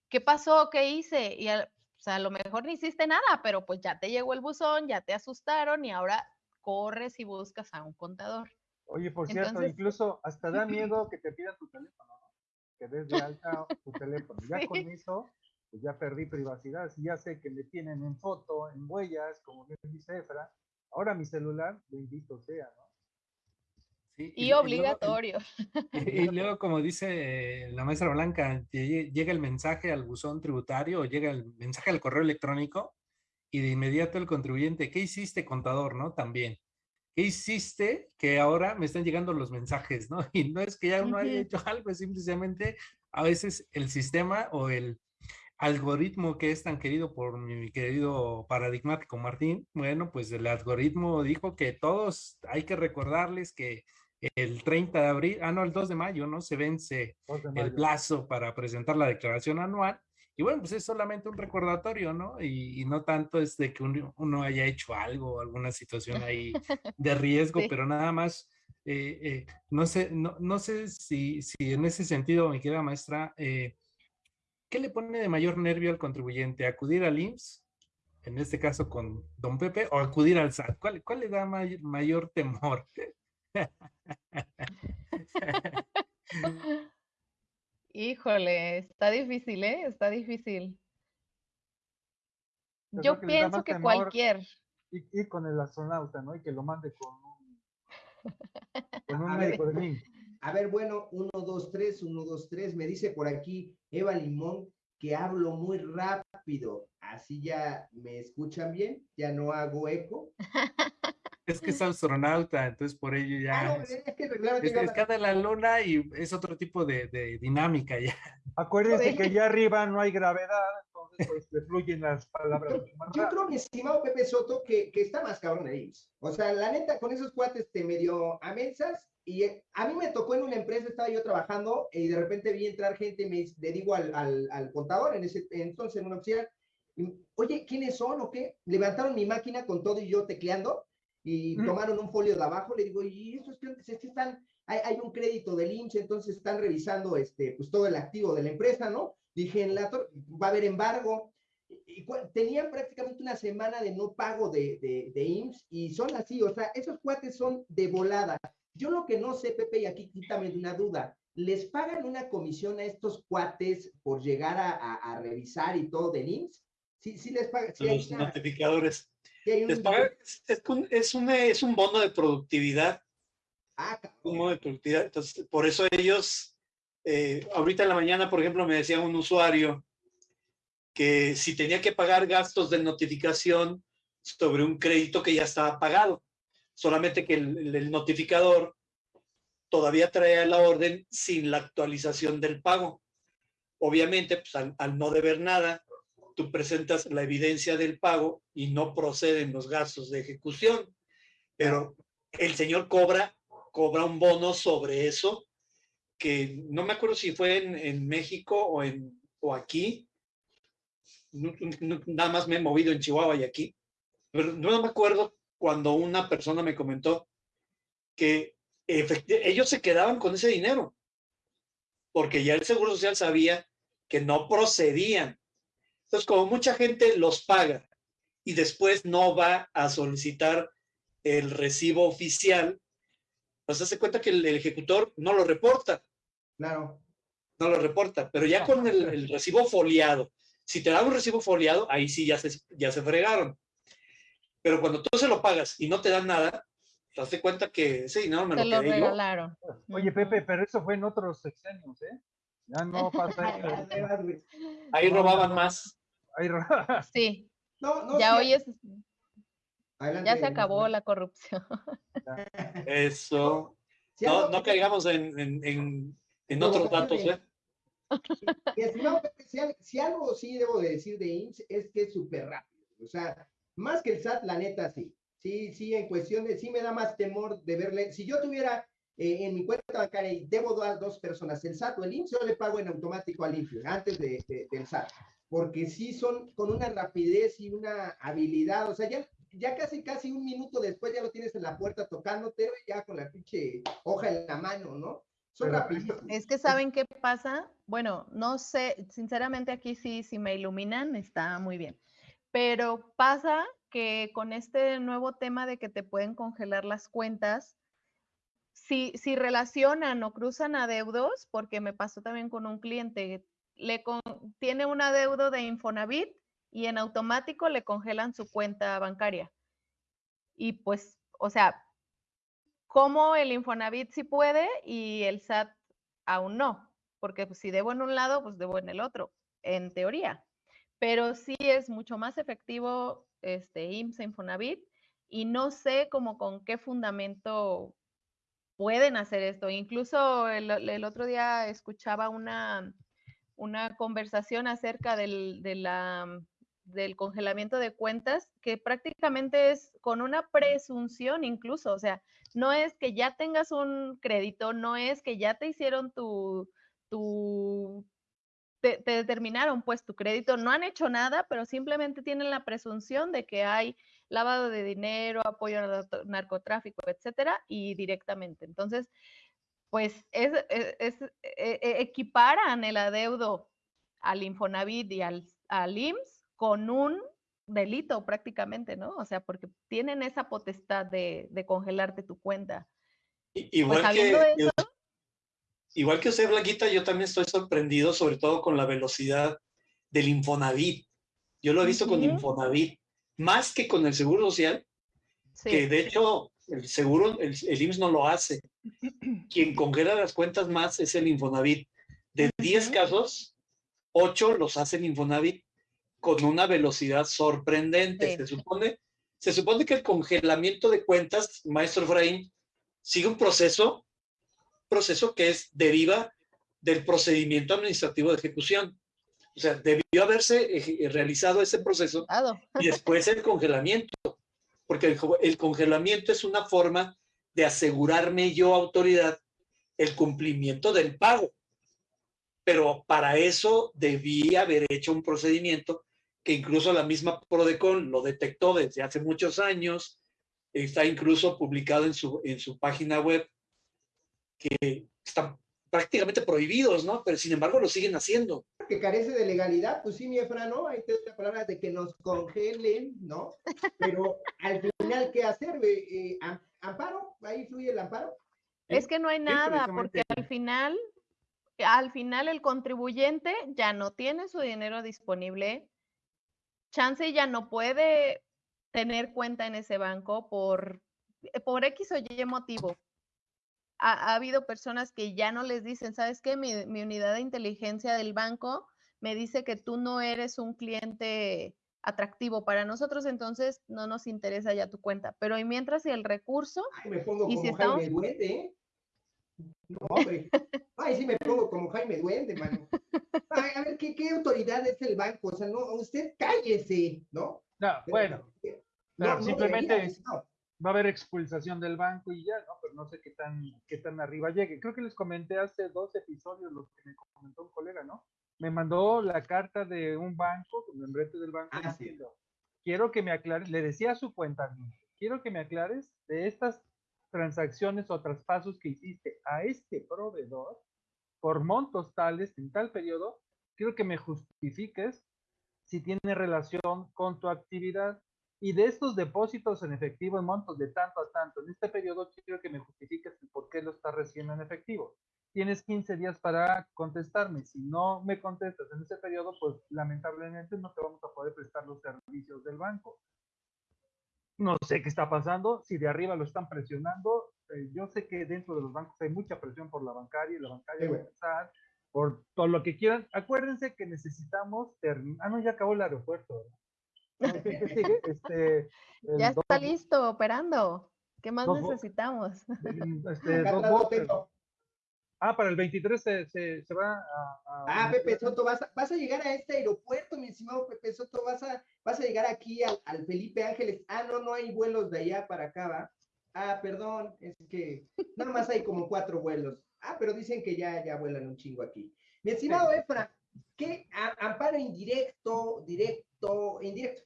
¿Qué pasó? ¿Qué hice? Y o sea, a lo mejor no hiciste nada, pero pues ya te llegó el buzón, ya te asustaron y ahora corres y buscas a un contador. Oye, por cierto, incluso hasta da miedo que te pidan tu teléfono, ¿no? Que des de alta tu teléfono. Ya con eso pues ya perdí privacidad, si ya sé que me tienen en foto, en huellas, como dice Efra, ahora mi celular, bendito sea, ¿no? Sí, y, obligatorio. Y, luego, como dice la maestra Blanca, llega el mensaje al buzón tributario o llega el mensaje al correo electrónico y de inmediato el contribuyente, ¿qué hiciste, contador? ¿No? También. ¿Qué hiciste que ahora me están llegando los mensajes? ¿no? Y no es que ya uno haya hecho algo, es simplemente a veces el sistema o el, algoritmo que es tan querido por mi querido paradigmático Martín, bueno, pues el algoritmo dijo que todos hay que recordarles que el 30 de abril, ah, no, el 2 de mayo, ¿no? Se vence el plazo para presentar la declaración anual. Y bueno, pues es solamente un recordatorio, ¿no? Y, no tanto es de que uno, haya hecho algo, alguna situación ahí de riesgo, pero nada más, eh, eh, no sé, no, no sé si, si en ese sentido, mi querida maestra, eh, ¿qué le pone de mayor nervio al contribuyente? ¿Acudir al IMSS? En este caso con don Pepe, o acudir al SAT. ¿Cuál, le da mayor temor? Híjole, está difícil, ¿eh? Está difícil. Yo, pienso que cualquier. Y, con el astronauta, ¿no? Y que lo mande con un, con un médico de mí. A ver, bueno, uno, dos, tres, uno, dos, tres. Me dice por aquí Eva Limón que hablo muy rápido. Así ya me escuchan bien, ya no hago eco. Es que es astronauta, entonces por ello ya. Ah, es, que es, la luna y es otro tipo de, dinámica ya. Acuérdense que ya arriba no hay gravedad, entonces pues fluyen las palabras. Yo creo, mi estimado Pepe Soto, que, que está más cabrón ahí. O sea, la neta, con esos cuates te medio amensas y eh, a mí me tocó en una empresa, estaba yo trabajando y de repente vi entrar gente y me le digo al, al, al contador en ese entonces en una oficina, oye, ¿quiénes son o qué? Levantaron mi máquina con todo y yo tecleando y tomaron un folio de abajo, le digo, ¿y estos clientes es que están, hay, hay, un crédito del INSS, entonces están revisando este, pues todo el activo de la empresa, ¿no? Dije, en la va a haber embargo. Y, tenían prácticamente una semana de no pago de, de, de IMSS y son así, o sea, esos cuates son de volada. Yo lo que no sé, Pepe, y aquí quítame una duda, ¿les pagan una comisión a estos cuates por llegar a, revisar y todo del IMSS? Sí, sí les pagan. Los notificadores. Les pagan, es, un, es, un, bono de productividad. Ah, un bono de productividad. Entonces, por eso ellos, eh, ahorita en la mañana, por ejemplo, me decía un usuario que si tenía que pagar gastos de notificación sobre un crédito que ya estaba pagado solamente que el, notificador todavía trae la orden sin la actualización del pago. Obviamente, pues, al, no deber nada, tú presentas la evidencia del pago y no proceden los gastos de ejecución. Pero el señor cobra, cobra un bono sobre eso, que no me acuerdo si fue en, México o, en, o aquí. nada más me he movido en Chihuahua y aquí. Pero no me acuerdo cuando una persona me comentó que ellos se quedaban con ese dinero, porque ya el Seguro Social sabía que no procedían. Entonces, como mucha gente los paga y después no va a solicitar el recibo oficial, pues hace cuenta que el, ejecutor no lo reporta. Claro. No lo reporta, pero ya con el, recibo foliado, si te dan un recibo foliado, ahí sí ya se, ya se fregaron. Pero cuando tú se lo pagas y no te dan nada, te das cuenta que ese dinero me lo, lo regalaron. Oye, Pepe, pero eso fue en otros sexenios, ¿eh? Ya no pasa. Ahí robaban más. Ahí robaban. Sí. ya hoy es... ya se acabó la corrupción. Eso. no, no caigamos en, en, en, otros datos, ¿eh? si, algo sí debo de decir de IMSS es que es súper rápido. O sea, más que el SAT, la neta sí. Sí, sí, en cuestión de, sí me da más temor de verle. Si yo tuviera eh, en mi cuenta bancaria y debo dar dos personas, el SAT o el IMSS, yo le pago en automático al INPE, antes de, del SAT, porque sí son con una rapidez y una habilidad, o sea, ya, ya casi, casi un minuto después ya lo tienes en la puerta tocándote, ya con la pinche hoja en la mano, ¿no? Son Es que saben qué pasa, bueno, no sé, sinceramente aquí sí, si me iluminan, está muy bien, pero pasa que con este nuevo tema de que te pueden congelar las cuentas, si, si relacionan o cruzan adeudos, porque me pasó también con un cliente, le tiene un adeudo de Infonavit y en automático le congelan su cuenta bancaria. Y pues, o sea, ¿cómo el Infonavit sí puede y el SAT aún no? Porque pues, si debo en un lado, pues debo en el otro, en teoría. Pero sí es mucho más efectivo este IMSS Infonavit y no sé cómo con qué fundamento pueden hacer esto. Incluso el, otro día escuchaba una, una conversación acerca del, de la, del congelamiento de cuentas, que prácticamente es con una presunción incluso, o sea, no es que ya tengas un crédito, no es que ya te hicieron tu, tu te, te, determinaron pues tu crédito, no han hecho nada, pero simplemente tienen la presunción de que hay lavado de dinero, apoyo al narcotráfico, etcétera, y directamente. Entonces, pues es, e, e, equiparan el adeudo al Infonavit y al, al IMSS con un delito prácticamente, ¿no? O sea, porque tienen esa potestad de, congelarte tu cuenta. Pues, igual, que, igual que usted, Blanquita, yo también estoy sorprendido, sobre todo con la velocidad del Infonavit. Yo lo he visto con Infonavit más que con el Seguro Social, que de hecho el seguro, el, IMSS no lo hace. Quien congela las cuentas más es el Infonavit. De 10 casos, 8 los hace el Infonavit con una velocidad sorprendente. Se, supone, se supone que el congelamiento de cuentas, maestro Efraín, sigue un proceso, proceso que es deriva del procedimiento administrativo de ejecución. O sea, debió haberse eh, realizado ese proceso y después el congelamiento, porque el, congelamiento es una forma de asegurarme yo, autoridad, el cumplimiento del pago. Pero para eso debía haber hecho un procedimiento que incluso la misma Prodecon lo detectó desde hace muchos años, está incluso publicado en su, en su página web, que está prácticamente prohibidos, ¿no? Pero sin embargo lo siguen haciendo. Que carece de legalidad, pues sí, mi Efra, ¿no? Ahí te doy la palabra de que nos congelen, ¿no? Pero al final, ¿qué hacer? Eh, ¿Amparo? ¿Ahí fluye el amparo? Es que no hay nada, porque al final, al final el contribuyente ya no tiene su dinero disponible. Chance ya no puede tener cuenta en ese banco por, por X o Y motivo ha, habido personas que ya no les dicen, ¿sabes qué? Mi, unidad de inteligencia del banco me dice que tú no eres un cliente atractivo para nosotros, entonces no nos interesa ya tu cuenta. Pero y mientras el recurso... Ay, me pongo y como si Jaime Duende, ¿eh? No, hombre. Ay, sí me pongo como Jaime Duende, mano. Ay, a ver, ¿qué, ¿qué, autoridad es el banco? O sea, no, usted cállese, ¿no? No, bueno. No, simplemente va a haber expulsación del banco y ya, ¿no? Pero no sé qué tan, qué tan arriba llegue. Creo que les comenté hace dos episodios lo que me comentó un colega, ¿no? Me mandó la carta de un banco, con el membrete del banco, ah, diciendo, quiero que me aclares, le decía a su cuenta, quiero que me aclares de estas transacciones o traspasos que hiciste a este proveedor por montos tales en tal periodo, quiero que me justifiques si tiene relación con tu actividad y de estos depósitos en efectivo en montos de tanto a tanto, en este periodo quiero que me justifiques por qué lo estás recibiendo en efectivo. Tienes 15 días para contestarme. Si no me contestas en ese periodo, pues lamentablemente no te vamos a poder prestar los servicios del banco. No sé qué está pasando, si de arriba lo están presionando. Eh, yo sé que dentro de los bancos hay mucha presión por la bancaria y la bancaria va a empezar por todo lo que quieran. Acuérdense que necesitamos terminar. Ah, no, ya acabó el aeropuerto. Este, ya está listo, operando. ¿Qué más necesitamos? Este, ah, para el 23 se, se, va a, Ah, Pepe Soto, vas a, vas a llegar a este aeropuerto, mi estimado Pepe Soto, vas a, vas a llegar aquí al, al Felipe Ángeles. Ah, no, no hay vuelos de allá para acá, ¿va? Ah, perdón, es que nada más hay como cuatro vuelos. Ah, pero dicen que ya, ya vuelan un chingo aquí. Mi estimado Efra, ¿qué amparo indirecto, directo, indirecto?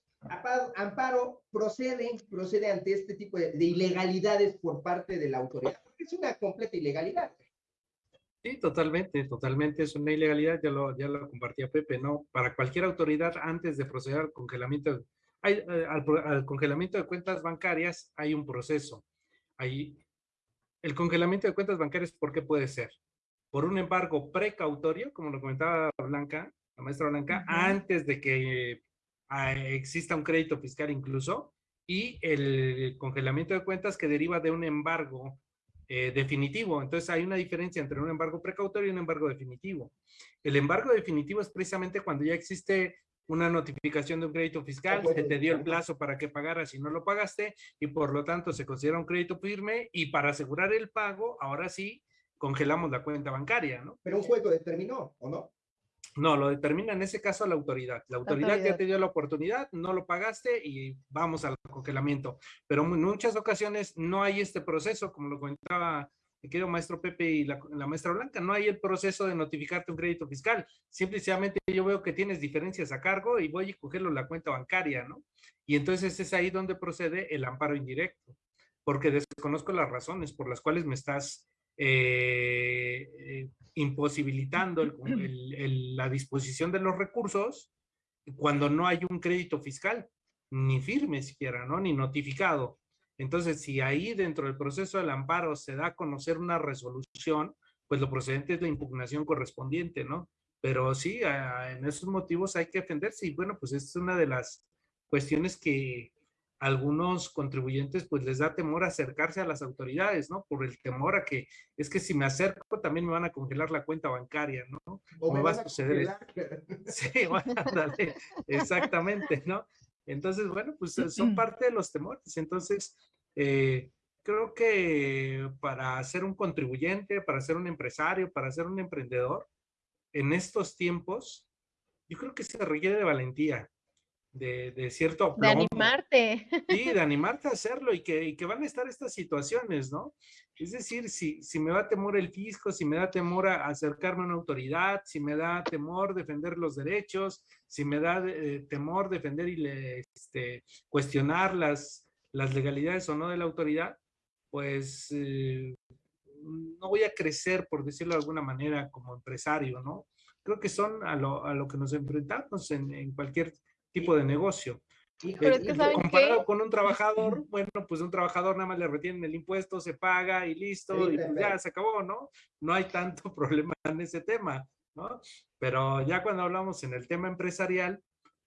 Amparo procede, procede ante este tipo de, ilegalidades por parte de la autoridad, porque es una completa ilegalidad. Sí, totalmente, totalmente es una ilegalidad, ya lo, ya lo compartía Pepe, ¿no? Para cualquier autoridad, antes de proceder al congelamiento, hay, eh, al, congelamiento de cuentas bancarias, hay un proceso. Hay, el congelamiento de cuentas bancarias, ¿por qué puede ser? Por un embargo precautorio, como lo comentaba Blanca, la maestra Blanca, antes de que exista un crédito fiscal incluso, y el congelamiento de cuentas que deriva de un embargo eh, definitivo. Entonces hay una diferencia entre un embargo precautorio y un embargo definitivo. El embargo definitivo es precisamente cuando ya existe una notificación de un crédito fiscal, se te dio el plazo para que pagaras si no lo pagaste y por lo tanto se considera un crédito firme y para asegurar el pago, ahora sí, congelamos la cuenta bancaria, ¿no? Pero un juez lo determinó, ¿o no? No, lo determina en ese caso la autoridad. La autoridad, ya te dio la oportunidad, no lo pagaste y vamos al congelamiento. Pero en muchas ocasiones no hay este proceso, como lo comentaba mi querido maestro Pepe y la, maestra Blanca, no hay el proceso de notificarte un crédito fiscal. Simplemente yo veo que tienes diferencias a cargo y voy a cogerlo en la cuenta bancaria, ¿no? Y entonces es ahí donde procede el amparo indirecto, porque desconozco las razones por las cuales me estás eh, eh, imposibilitando la disposición de los recursos cuando no hay un crédito fiscal, ni firme siquiera, ¿no? Ni notificado. Entonces, si ahí dentro del proceso del amparo se da a conocer una resolución, pues lo procedente es la impugnación correspondiente, ¿no? Pero sí, en esos motivos hay que defenderse y bueno, pues es una de las cuestiones que algunos contribuyentes pues les da temor acercarse a las autoridades, ¿no? Por el temor a que es que si me acerco también me van a congelar la cuenta bancaria, ¿no? O me, va a suceder. Sí, bueno, exactamente, ¿no? Entonces, bueno, pues eh, son parte de los temores. Entonces, eh, creo que para ser un contribuyente, para ser un empresario, para ser un emprendedor, en estos tiempos, yo creo que se requiere de valentía, de, de cierto De animarte. Sí, de animarte a hacerlo y que, y que van a estar estas situaciones, ¿no? Es decir, si, si me da temor el fisco, si me da temor a acercarme a una autoridad, si me da temor defender los derechos, si me da eh, temor defender y le, este, cuestionar las, las legalidades o no de la autoridad, pues eh, no voy a crecer, por decirlo de alguna manera, como empresario, ¿no? Creo que son a lo, a lo que nos enfrentamos en, en cualquier tipo de negocio. Pero es que comparado con un trabajador, bueno, pues un trabajador nada más le retienen el impuesto, se paga y listo, y pues ya se acabó, ¿no? No hay tanto problema en ese tema, ¿no? Pero ya cuando hablamos en el tema empresarial,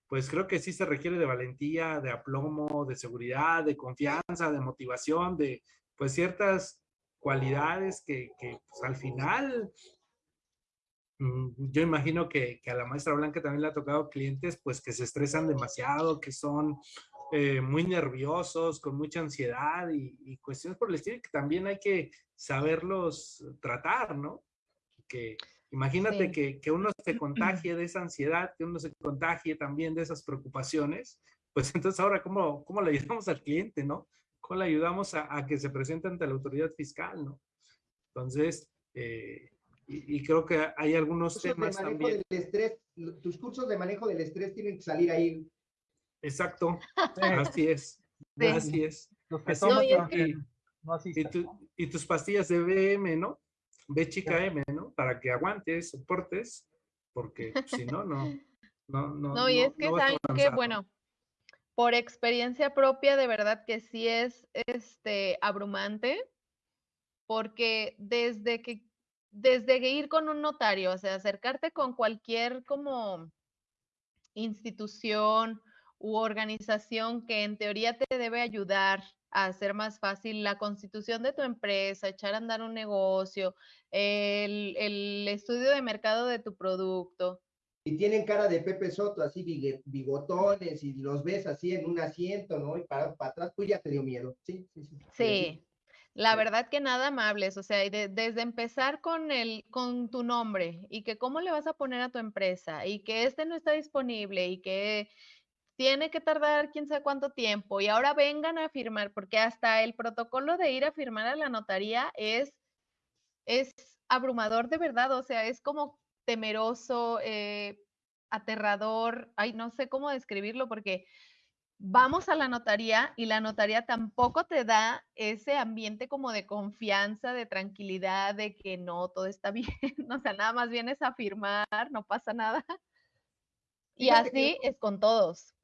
pues creo que sí se requiere de valentía, de aplomo, de seguridad, de confianza, de motivación, de pues ciertas cualidades que, que pues, al final yo imagino que, a la maestra Blanca también le ha tocado clientes pues que se estresan demasiado, que son eh, muy nerviosos, con mucha ansiedad y, cuestiones por el estilo que también hay que saberlos tratar, ¿no? Que imagínate que, que, uno se contagie de esa ansiedad, que uno se contagie también de esas preocupaciones, pues entonces ahora, ¿cómo, cómo le ayudamos al cliente, no? ¿Cómo le ayudamos a, a que se presente ante la autoridad fiscal, no? Entonces, eh, y, creo que hay algunos temas también. Del estrés, tus cursos de manejo del estrés tienen que salir ahí. Exacto, así es, así es. y, tus pastillas de BM, ¿no? B chica M, ¿no? Para que aguantes, soportes, porque si no, no, no, no. No, y es que saben que, bueno, por experiencia propia, de verdad que sí es este, abrumante, porque desde que, desde ir con un notario, o sea, acercarte con cualquier como institución u organización que en teoría te debe ayudar a hacer más fácil la constitución de tu empresa, echar a andar un negocio, el, el estudio de mercado de tu producto, y tienen cara de Pepe Soto, así bigotones, y los ves así en un asiento, ¿no? Y para, para atrás, pues ya te dio miedo. Sí, sí, sí. Sí, la verdad que nada amables, o sea, desde empezar con el, con tu nombre y que cómo le vas a poner a tu empresa y que este no está disponible y que tiene que tardar quién sabe cuánto tiempo y ahora vengan a firmar, porque hasta el protocolo de ir a firmar a la notaría es, es abrumador de verdad, o sea, es como temeroso, eh, aterrador, ay, no sé cómo describirlo porque vamos a la notaría y la notaría tampoco te da ese ambiente como de confianza, de tranquilidad, de que no, todo está bien, o sea, nada más vienes a firmar, no pasa nada. Y así es con todos.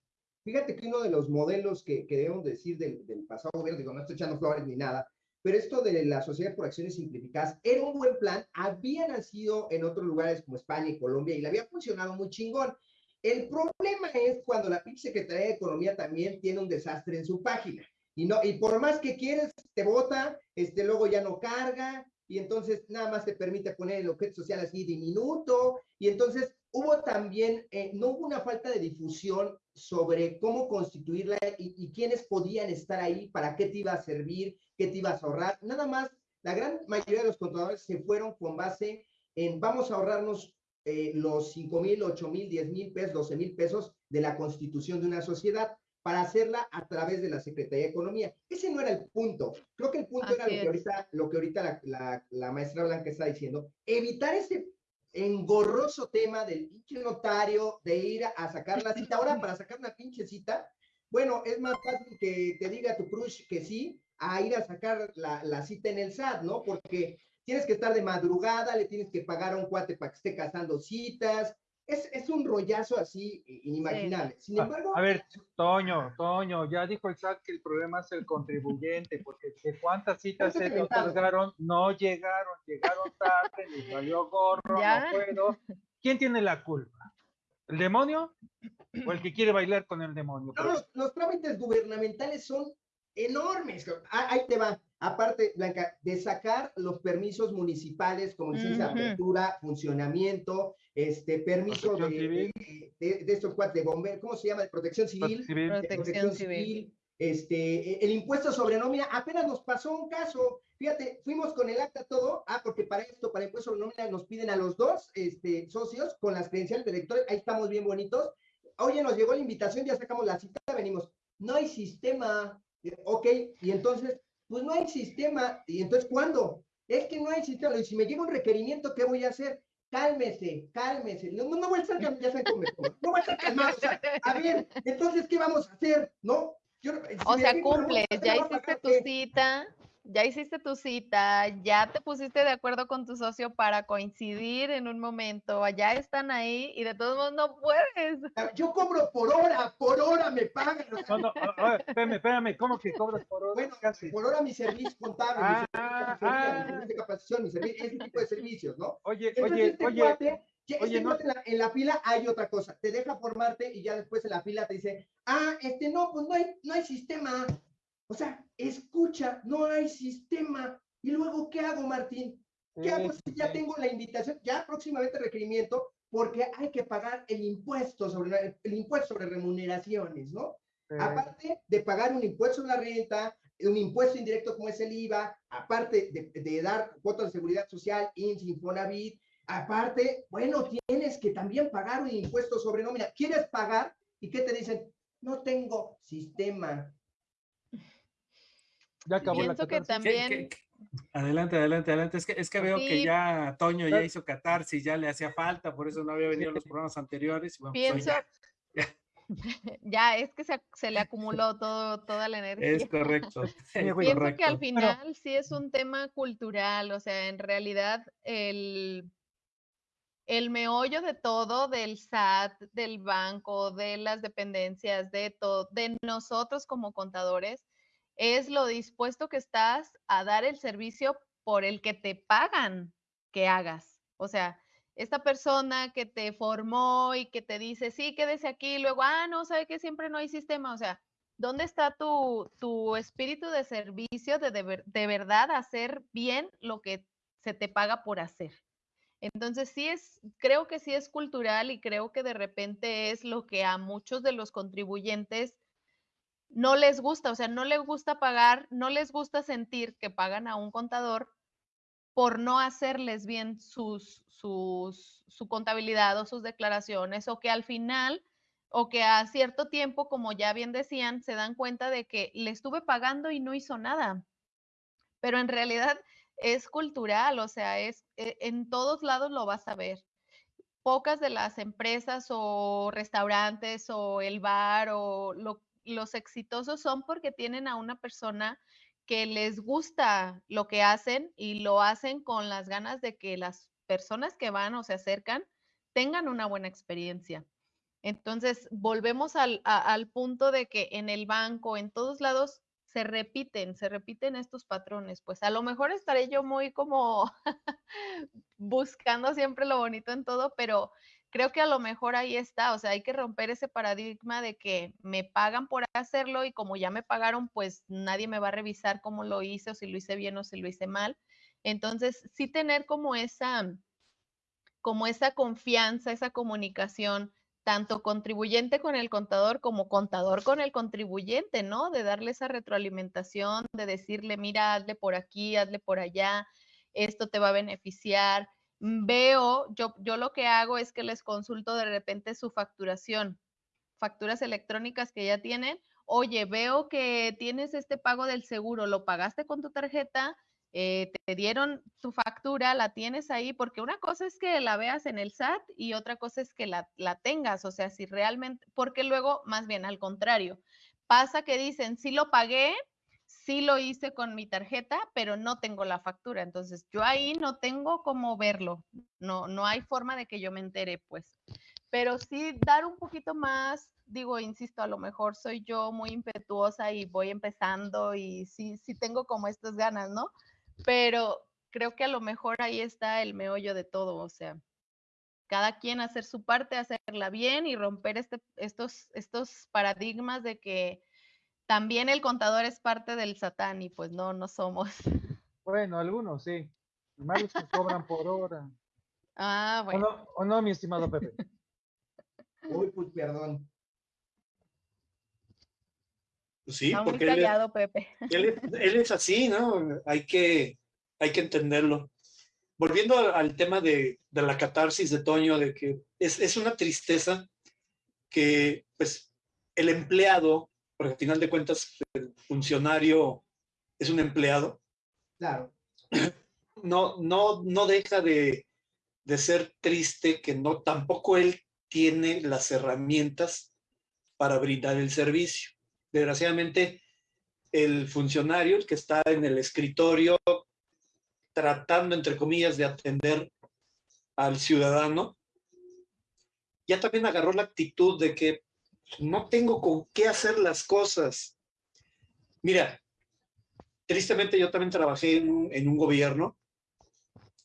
Fíjate que uno de los modelos que, que debemos decir del, del pasado gobierno, digo, no estoy echando flores ni nada, pero esto de la sociedad por acciones simplificadas era un buen plan, había nacido en otros lugares como España y Colombia y le había funcionado muy chingón. El problema es cuando la pinche Secretaría de Economía también tiene un desastre en su página. Y, no, y por más que quieres, te vota, este, luego ya no carga, y entonces nada más te permite poner el objeto social así diminuto, y entonces hubo también, eh, no hubo una falta de difusión sobre cómo constituirla y, quiénes podían estar ahí, para qué te iba a servir, qué te ibas a ahorrar. Nada más, la gran mayoría de los contadores se fueron con base en vamos a ahorrarnos eh, los 5 mil, 8 mil, 10 mil pesos, 12 mil pesos de la constitución de una sociedad para hacerla a través de la Secretaría de Economía. Ese no era el punto. Creo que el punto era lo que ahorita, lo que ahorita la, la, la maestra Blanca está diciendo, evitar ese engorroso tema del pinche notario de ir a sacar la cita. Ahora, para sacar una pinche cita, bueno, es más fácil que te diga tu crush que sí, a ir a sacar la, la, cita en el SAT, ¿no? Porque tienes que estar de madrugada, le tienes que pagar a un cuate para que esté cazando citas. Es, es un rollazo así inimaginable. Sin embargo. A, ver, Toño, Toño, ya dijo el SAT que el problema es el contribuyente, porque de cuántas citas se otorgaron, no llegaron, llegaron tarde, les salió gorro, ¿Ya? no puedo. ¿Quién tiene la culpa? ¿El demonio? ¿O el que quiere bailar con el demonio? No, los, los trámites gubernamentales son enormes. Ah, ahí te va. Aparte, Blanca, de sacar los permisos municipales como licencia uh -huh. de apertura, funcionamiento, este permiso de, de, de, de, estos cuatro de bomberos, ¿cómo se llama? De protección civil. Protección, protección civil. civil. Este, el impuesto sobre nómina, apenas nos pasó un caso, fíjate, fuimos con el acta todo, ah, porque para esto, para el impuesto sobre nómina, nos piden a los dos este, socios con las credenciales de electores, ahí estamos bien bonitos. Oye, nos llegó la invitación, ya sacamos la cita, venimos. No hay sistema, Ok, y entonces, pues no hay sistema. ¿Y entonces cuándo? Es que no hay sistema. Y si me llega un requerimiento, ¿qué voy a hacer? Cálmese, cálmese. No, no, no voy a estar calmado, ya saben cómo No voy a estar calmado. O sea, a ver, entonces, ¿qué vamos a hacer? ¿No? Yo, si o sea, cumples, ya hiciste tu cita, ya hiciste tu cita, ya te pusiste de acuerdo con tu socio para coincidir en un momento, allá están ahí y de todos modos no puedes. Yo cobro por hora, por hora me pagan. No, no, espérame, espérame, ¿cómo que cobras por hora? Bueno, Casi. por hora mi servicio contable, ah, mi, servicio, ah, mi servicio de capacitación, mi servicio, ese tipo de servicios, ¿no? Oye, Entonces, oye, este oye. Cuate, Oye, no. en, la, en, la, fila hay otra cosa, te deja formarte y ya después en la fila te dice, ah, este no, pues no hay, no hay sistema. O sea, escucha, no hay sistema. ¿Y luego qué hago, Martín? ¿Qué hago si ya tengo la invitación, ya próximamente requerimiento, porque hay que pagar el impuesto sobre, el impuesto sobre remuneraciones, ¿no? Aparte de pagar un impuesto sobre la renta, un impuesto indirecto como es el IVA, aparte de, de dar cuotas de seguridad social, INS, Infonavit, Aparte, bueno, tienes que también pagar un impuesto sobre nómina. ¿Quieres pagar? ¿Y qué te dicen? No tengo sistema. Ya acabó Pienso la que también... ¿Qué, qué? Adelante, adelante, adelante. Es que, es que veo sí. que ya Toño ya hizo catarsis, ya le hacía falta, por eso no había venido a los programas anteriores. Bueno, pues Pienso... Pues ya, ya, es que se, se, le acumuló todo, toda la energía. Es correcto. Sí, Pienso correcto. que al final Pero... sí es un tema cultural, o sea, en realidad el el meollo de todo, del SAT, del banco, de las dependencias, de todo, de nosotros como contadores, es lo dispuesto que estás a dar el servicio por el que te pagan que hagas. O sea, esta persona que te formó y que te dice, sí, quédese aquí, luego, ah, no, sabe que siempre no hay sistema. O sea, ¿dónde está tu, tu espíritu de servicio de, de, de verdad hacer bien lo que se te paga por hacer? Entonces sí es, creo que sí es cultural y creo que de repente es lo que a muchos de los contribuyentes no les gusta, o sea, no les gusta pagar, no les gusta sentir que pagan a un contador por no hacerles bien sus, sus, su contabilidad o sus declaraciones o que al final o que a cierto tiempo, como ya bien decían, se dan cuenta de que le estuve pagando y no hizo nada. Pero en realidad es cultural, o sea, es eh, en todos lados lo vas a ver. Pocas de las empresas o restaurantes o el bar o los exitosos son porque tienen a una persona que les gusta lo que hacen y lo hacen con las ganas de que las personas que van o se acercan tengan una buena experiencia. Entonces, volvemos al, al punto de que en el banco, en todos lados, se repiten, se repiten estos patrones. Pues a lo mejor estaré yo muy como buscando siempre lo bonito en todo, pero creo que a lo mejor ahí está, o sea, hay que romper ese paradigma de que me pagan por hacerlo y como ya me pagaron, pues nadie me va a revisar cómo lo hice o si lo hice bien o si lo hice mal. Entonces, sí tener como esa como esa confianza, esa comunicación tanto contribuyente con el contador como contador con el contribuyente, ¿no? De darle esa retroalimentación, de decirle, mira, hazle por aquí, hazle por allá, esto te va a beneficiar. Mm, veo, yo, yo lo que hago es que les consulto de repente su facturación, facturas electrónicas que ya tienen. Oye, veo que tienes este pago del seguro, ¿lo pagaste con tu tarjeta? Eh, te dieron tu factura, la tienes ahí, porque una cosa es que la veas en el SAT y otra cosa es que la, la tengas, o sea, si realmente, porque luego, más bien al contrario, pasa que dicen, sí lo pagué, sí lo hice con mi tarjeta, pero no tengo la factura, entonces yo ahí no tengo cómo verlo, no, no hay forma de que yo me entere, pues, pero sí dar un poquito más digo, insisto, a lo mejor soy yo muy impetuosa y voy empezando y sí, sí tengo como estas ganas, ¿no? pero creo que a lo mejor ahí está el meollo de todo, o sea, cada quien hacer su parte, hacerla bien y romper este, estos, estos paradigmas de que también el contador es parte del satán y pues no, no somos. Bueno, algunos sí. Los que cobran por hora. Ah, bueno. ¿O no, mi estimado Pepe? Uy, pues perdón. Pues sí, porque él, Pepe. Él, es así, ¿no? Hay que, hay que entenderlo. Volviendo al, tema de, la catarsis de Toño, de que es, una tristeza que pues el empleado, porque al final de cuentas el funcionario es un empleado. Claro. No, no, no deja de, de ser triste que no, tampoco él tiene las herramientas para brindar el servicio desgraciadamente, el funcionario, el que está en el escritorio, tratando, entre comillas, de atender al ciudadano, ya también agarró la actitud de que no tengo con qué hacer las cosas. Mira, tristemente yo también trabajé en, un gobierno,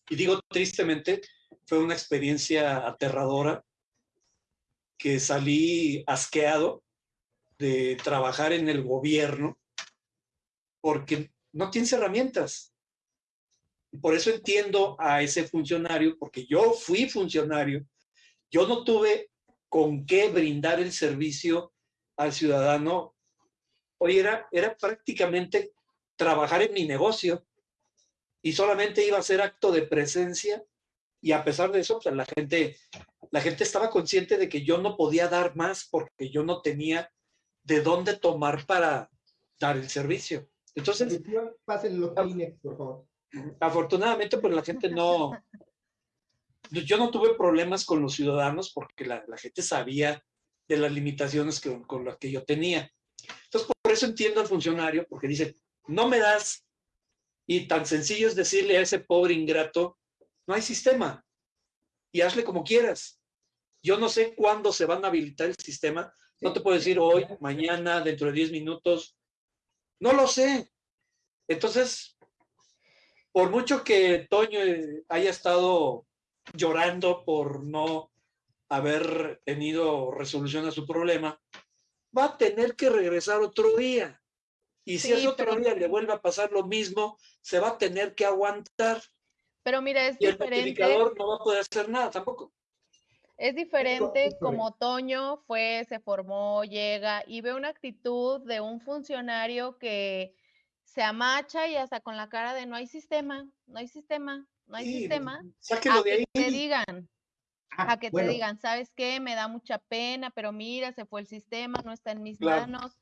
y digo tristemente, fue una experiencia aterradora, que salí asqueado, de trabajar en el gobierno porque no tienes herramientas. Por eso entiendo a ese funcionario, porque yo fui funcionario, yo no tuve con qué brindar el servicio al ciudadano. Hoy era, era prácticamente trabajar en mi negocio y solamente iba a ser acto de presencia y a pesar de eso, pues, la gente, la gente estaba consciente de que yo no podía dar más porque yo no tenía de dónde tomar para dar el servicio. Entonces, por favor. Afortunadamente, pues la gente no, yo no tuve problemas con los ciudadanos porque la, gente sabía de las limitaciones que, con las que yo tenía. Entonces, por eso entiendo al funcionario, porque dice, no me das, y tan sencillo es decirle a ese pobre ingrato, no hay sistema. y hazle como quieras. Yo no sé cuándo se van a habilitar el sistema. No te puedo decir hoy, mañana, dentro de 10 minutos. No lo sé. Entonces, por mucho que Toño eh, haya estado llorando por no haber tenido resolución a su problema, va a tener que regresar otro día. Y si ese otro día le vuelve a pasar lo mismo, se va a tener que aguantar. Pero mira, es y diferente. el no va a poder hacer nada tampoco. Es diferente como Toño fue, se formó, llega y ve una actitud de un funcionario que se amacha y hasta con la cara de no hay sistema, no hay sistema, no hay sistema. a que te digan, a que te digan, ¿sabes qué? Me da mucha pena, pero mira, se fue el sistema, no está en mis manos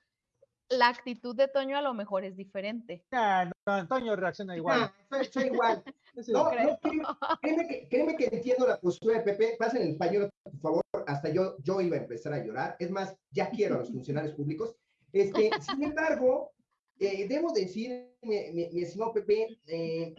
la actitud de Toño a lo mejor es diferente. no, Toño reacciona igual. No, igual. No, créeme, que, créeme, que, entiendo la postura de Pepe. Pasen el español, por favor. Hasta yo, yo iba a empezar a llorar. Es más, ya quiero a los funcionarios públicos. Este, sin embargo, eh, debo decir, mi, mi, estimado Pepe, eh,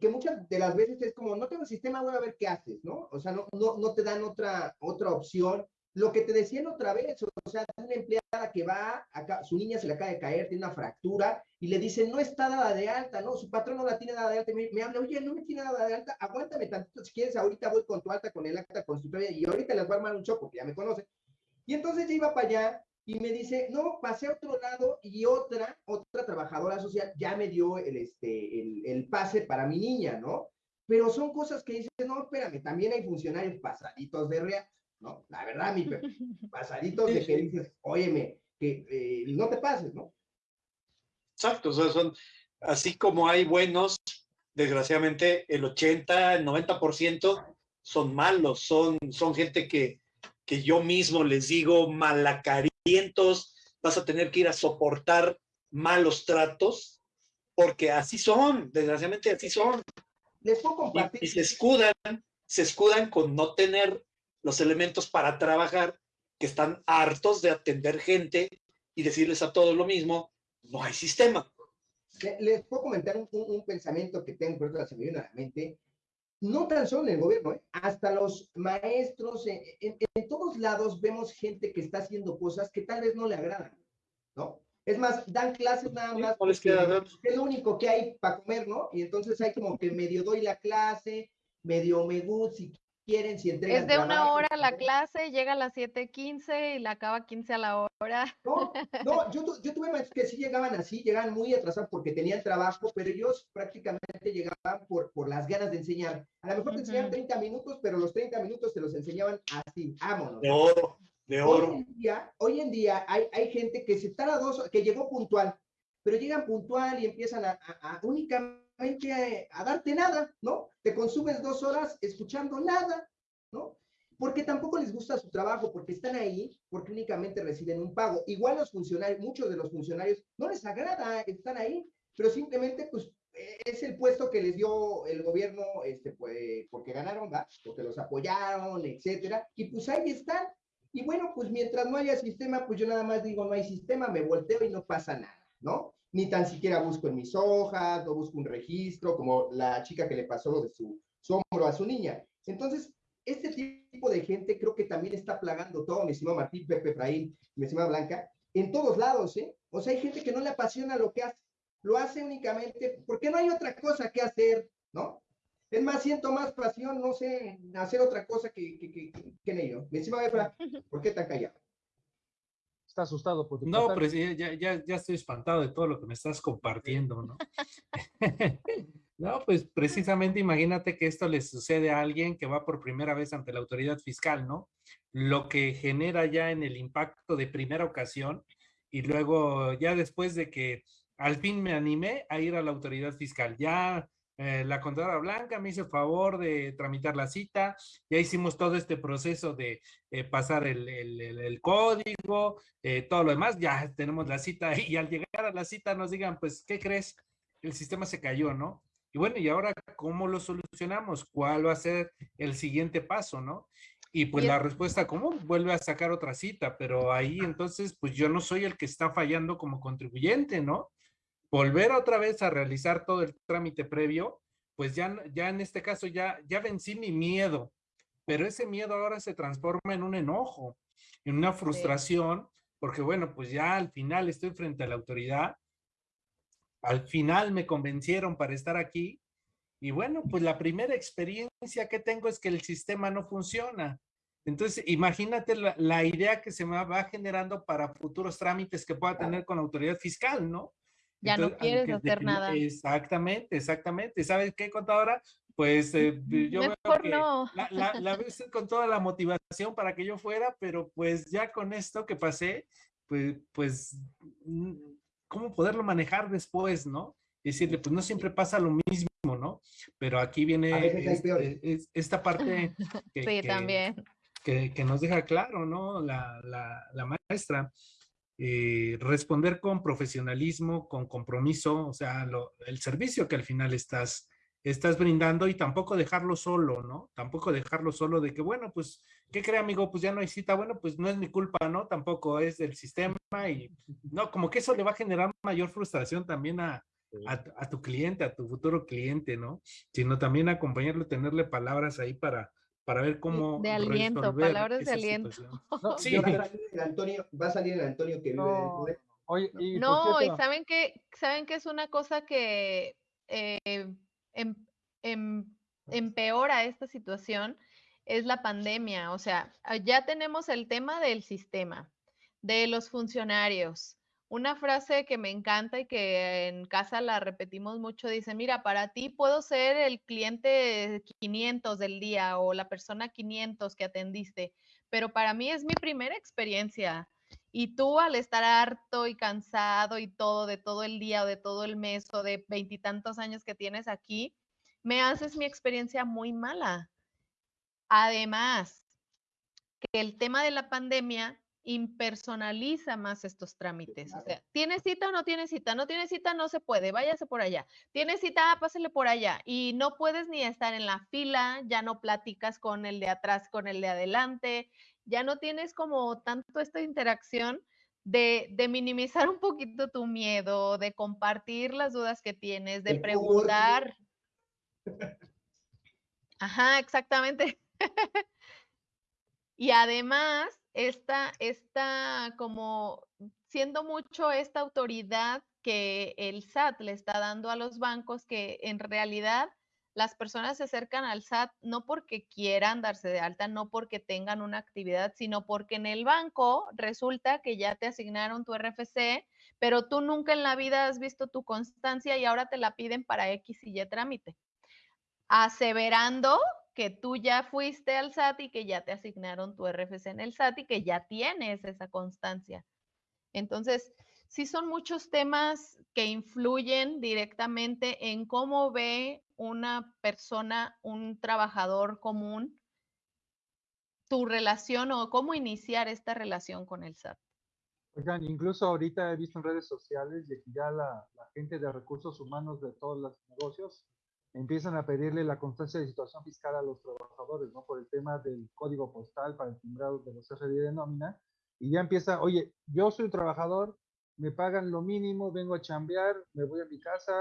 que muchas de las veces es como, no tengo sistema, voy a ver qué haces, ¿no? O sea, no, no, no te dan otra, otra opción lo que te decían otra vez, o sea, una empleada que va, acá, su niña se le acaba de caer, tiene una fractura, y le dicen, no está dada de alta, ¿no? Su patrón no la tiene dada de alta, me, me habla, oye, no me tiene dada de alta, aguántame tantito, si quieres, ahorita voy con tu alta, con el acta constitutiva, y ahorita les voy a armar un choco, que ya me conoce. Y entonces yo iba para allá, y me dice, no, pasé a otro lado, y otra, otra trabajadora social ya me dio el, este, el, el pase para mi niña, ¿no? Pero son cosas que dicen, no, espérame, también hay funcionarios pasaditos de real ¿no? La verdad, mi pasaditos de que dices, óyeme, que eh, no te pases, ¿no? Exacto, o sea, son, así como hay buenos, desgraciadamente el 80, el 90% son malos, son, son gente que, que yo mismo les digo malacarientos, vas a tener que ir a soportar malos tratos, porque así son, desgraciadamente así son. Les puedo compartir. y se escudan, se escudan con no tener los elementos para trabajar, que están hartos de atender gente y decirles a todos lo mismo, no hay sistema. Les puedo comentar un, pensamiento que tengo, pero se me viene a la mente. No tan solo en el gobierno, ¿eh? hasta los maestros, en, todos lados vemos gente que está haciendo cosas que tal vez no le agradan, ¿no? Es más, dan clases nada más. es lo único que hay para comer, ¿no? Y entonces hay como que medio doy la clase, medio me gusta, si quieren, si entregan. Es de una hora la clase, llega a las 7.15 y la acaba 15 a la hora. No, no yo, yo tuve maestros que sí llegaban así, llegaban muy atrasados porque tenían trabajo, pero ellos prácticamente llegaban por, por las ganas de enseñar. A lo mejor te enseñaban 30 minutos, pero los 30 minutos te los enseñaban así, vámonos. De oro, de oro. Hoy en día, hoy en día hay, hay gente que se tarda dos, que llegó puntual, pero llegan puntual y empiezan a, a únicamente a, darte nada, ¿no? Te consumes dos horas escuchando nada, ¿no? Porque tampoco les gusta su trabajo, porque están ahí, porque únicamente reciben un pago. Igual los funcionarios, muchos de los funcionarios no les agrada, están ahí, pero simplemente, pues, es el puesto que les dio el gobierno, este, pues, porque ganaron, ¿va? Porque los apoyaron, etcétera, y pues ahí están. Y bueno, pues mientras no haya sistema, pues yo nada más digo, no hay sistema, me volteo y no pasa nada, ¿no? Ni tan siquiera busco en mis hojas, no busco un registro, como la chica que le pasó lo de su, hombro a su niña. Entonces, este tipo de gente creo que también está plagando todo, mi estimado Martín, Pepe Efraín, mi estimada Blanca, en todos lados, ¿eh? O sea, hay gente que no le apasiona lo que hace, lo hace únicamente porque no hay otra cosa que hacer, ¿no? Es más, siento más pasión, no sé, hacer otra cosa que, que, que, que en ello. Mi estimada Efra, ¿por qué tan callado? Está asustado por No, pero ya, ya, ya estoy espantado de todo lo que me estás compartiendo, ¿no? no, pues precisamente imagínate que esto le sucede a alguien que va por primera vez ante la autoridad fiscal, ¿no? Lo que genera ya en el impacto de primera ocasión y luego ya después de que al fin me animé a ir a la autoridad fiscal, ya eh, la contadora blanca me hizo el favor de tramitar la cita, ya hicimos todo este proceso de eh, pasar el, código, eh, todo lo demás, ya tenemos la cita y al llegar a la cita nos digan, pues, ¿qué crees? El sistema se cayó, ¿no? Y bueno, ¿y ahora cómo lo solucionamos? ¿Cuál va a ser el siguiente paso, no? Y pues la respuesta común vuelve a sacar otra cita, pero ahí entonces, pues yo no soy el que está fallando como contribuyente, ¿no? Volver otra vez a realizar todo el trámite previo, pues ya, ya en este caso ya, ya vencí mi miedo pero ese miedo ahora se transforma en un enojo, en una frustración, porque bueno, pues ya al final estoy frente a la autoridad, al final me convencieron para estar aquí, y bueno, pues la primera experiencia que tengo es que el sistema no funciona. Entonces, imagínate la, idea que se me va generando para futuros trámites que pueda tener con la autoridad fiscal, ¿no? Ya no quieres hacer nada. Exactamente, exactamente. ¿Sabes qué, contadora? Pues eh, yo Mejor que no. la, la, veo con toda la motivación para que yo fuera, pero pues ya con esto que pasé, pues, pues, mm, ¿cómo poderlo manejar después, no? Decirle, pues no siempre pasa lo mismo, ¿no? Pero aquí viene este, esta parte que, sí, también. Que, que, nos deja claro, ¿no? La, la, la maestra, eh, responder con profesionalismo, con compromiso, o sea, el servicio que al final estás, estás brindando y tampoco dejarlo solo, ¿no? Tampoco dejarlo solo de que, bueno, pues, ¿qué cree amigo? Pues ya no hay cita, bueno, pues no es mi culpa, ¿no? Tampoco es del sistema y, no, como que eso le va a generar mayor frustración también a, a, tu cliente, a tu futuro cliente, ¿no? Sino también acompañarlo, tenerle palabras ahí para, para ver cómo. De aliento, palabras de aliento. sí. Va a, salir el Antonio, va a salir el Antonio que no. vive Oye, y no, y saben que, saben que es una cosa que eh, em, em, empeora esta situación, es la pandemia. O sea, ya tenemos el tema del sistema, de los funcionarios. Una frase que me encanta y que en casa la repetimos mucho, dice, mira, para ti puedo ser el cliente 500 del día o la persona 500 que atendiste, pero para mí es mi primera experiencia. Y tú al estar harto y cansado y todo de todo el día o de todo el mes o de veintitantos años que tienes aquí, me haces mi experiencia muy mala. Además, que el tema de la pandemia impersonaliza más estos trámites. O sea, ¿tiene cita o no tiene cita? No tiene cita, no se puede, váyase por allá. ¿Tiene cita? Ah, pásele por allá. Y no puedes ni estar en la fila, ya no platicas con el de atrás, con el de adelante, ya no tienes como tanto esta interacción de, minimizar un poquito tu miedo, de compartir las dudas que tienes, de preguntar. Ajá, exactamente. y además, esta, esta como siendo mucho esta autoridad que el SAT le está dando a los bancos, que en realidad las personas se acercan al SAT no porque quieran darse de alta, no porque tengan una actividad, sino porque en el banco resulta que ya te asignaron tu RFC, pero tú nunca en la vida has visto tu constancia y ahora te la piden para X y Y trámite, aseverando que tú ya fuiste al SAT y que ya te asignaron tu RFC en el SAT y que ya tienes esa constancia. Entonces, sí son muchos temas que influyen directamente en cómo ve una persona, un trabajador común, tu relación o cómo iniciar esta relación con el SAT. Oigan, incluso ahorita he visto en redes sociales de que ya la, gente de recursos humanos de todos los negocios empiezan a pedirle la constancia de situación fiscal a los trabajadores, ¿no? Por el tema del código postal para el timbrado de los FDI de nómina. Y ya empieza, oye, yo soy trabajador, me pagan lo mínimo, vengo a chambear, me voy a mi casa.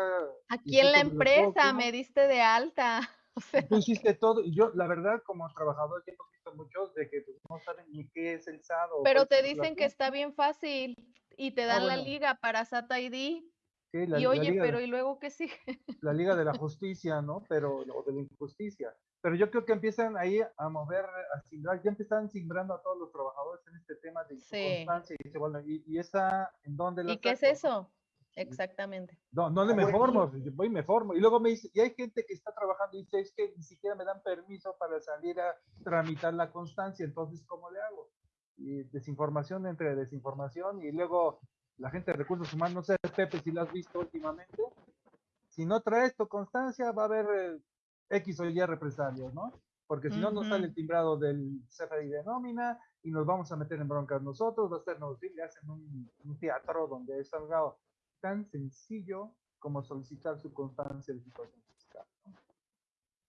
Aquí en la empresa me diste de alta. Tú hiciste todo, y yo, la verdad, como trabajador, tengo visto muchos de que pues, no saben ni qué es el SAT. Pero te dicen que está bien fácil y te ah, dan la liga para SAT ID. Y oye, pero ¿y luego qué sigue? La liga de la justicia, ¿no? Pero, o de la injusticia. Pero yo creo que empiezan ahí a mover, a simbrar, ya empiezan simbrando a todos los trabajadores en este tema de constancia. Y bueno, ¿y, esa en dónde la ¿Y qué es eso? Exactamente. No, no me formo, voy y me formo. Y luego me dice, y hay gente que está trabajando y dice, es que ni siquiera me dan permiso para salir a tramitar la constancia, entonces, ¿cómo le hago? Y desinformación entre desinformación y luego la gente de recursos humanos, no sé, Pepe, si lo has visto últimamente, si no traes tu constancia, va a haber eh, X o Y represalias, ¿no? Porque si no, nos sale el timbrado del CFDI de nómina y nos vamos a meter en broncas nosotros, va a ser, nos le hacen un, teatro donde es algo tan sencillo como solicitar su constancia de situación fiscal.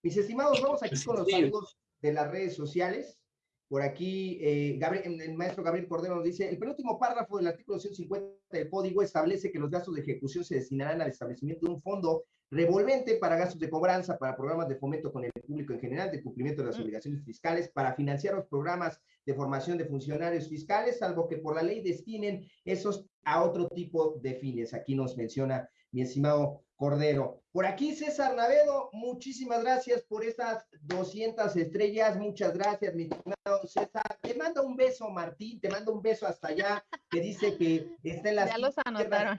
Mis estimados, vamos aquí con los saludos de las redes sociales. Por aquí, eh, Gabriel, el maestro Gabriel Cordero nos dice, el penúltimo párrafo del artículo 150 del código establece que los gastos de ejecución se destinarán al establecimiento de un fondo revolvente para gastos de cobranza, para programas de fomento con el público en general, de cumplimiento de las mm. obligaciones fiscales, para financiar los programas de formación de funcionarios fiscales, salvo que por la ley destinen esos a otro tipo de fines. Aquí nos menciona mi estimado Cordero. Por aquí César Navedo, muchísimas gracias por estas 200 estrellas, muchas gracias, mi estimado César. Te mando un beso, Martín, te mando un beso hasta allá, que dice que está en las... Ya los anotaron.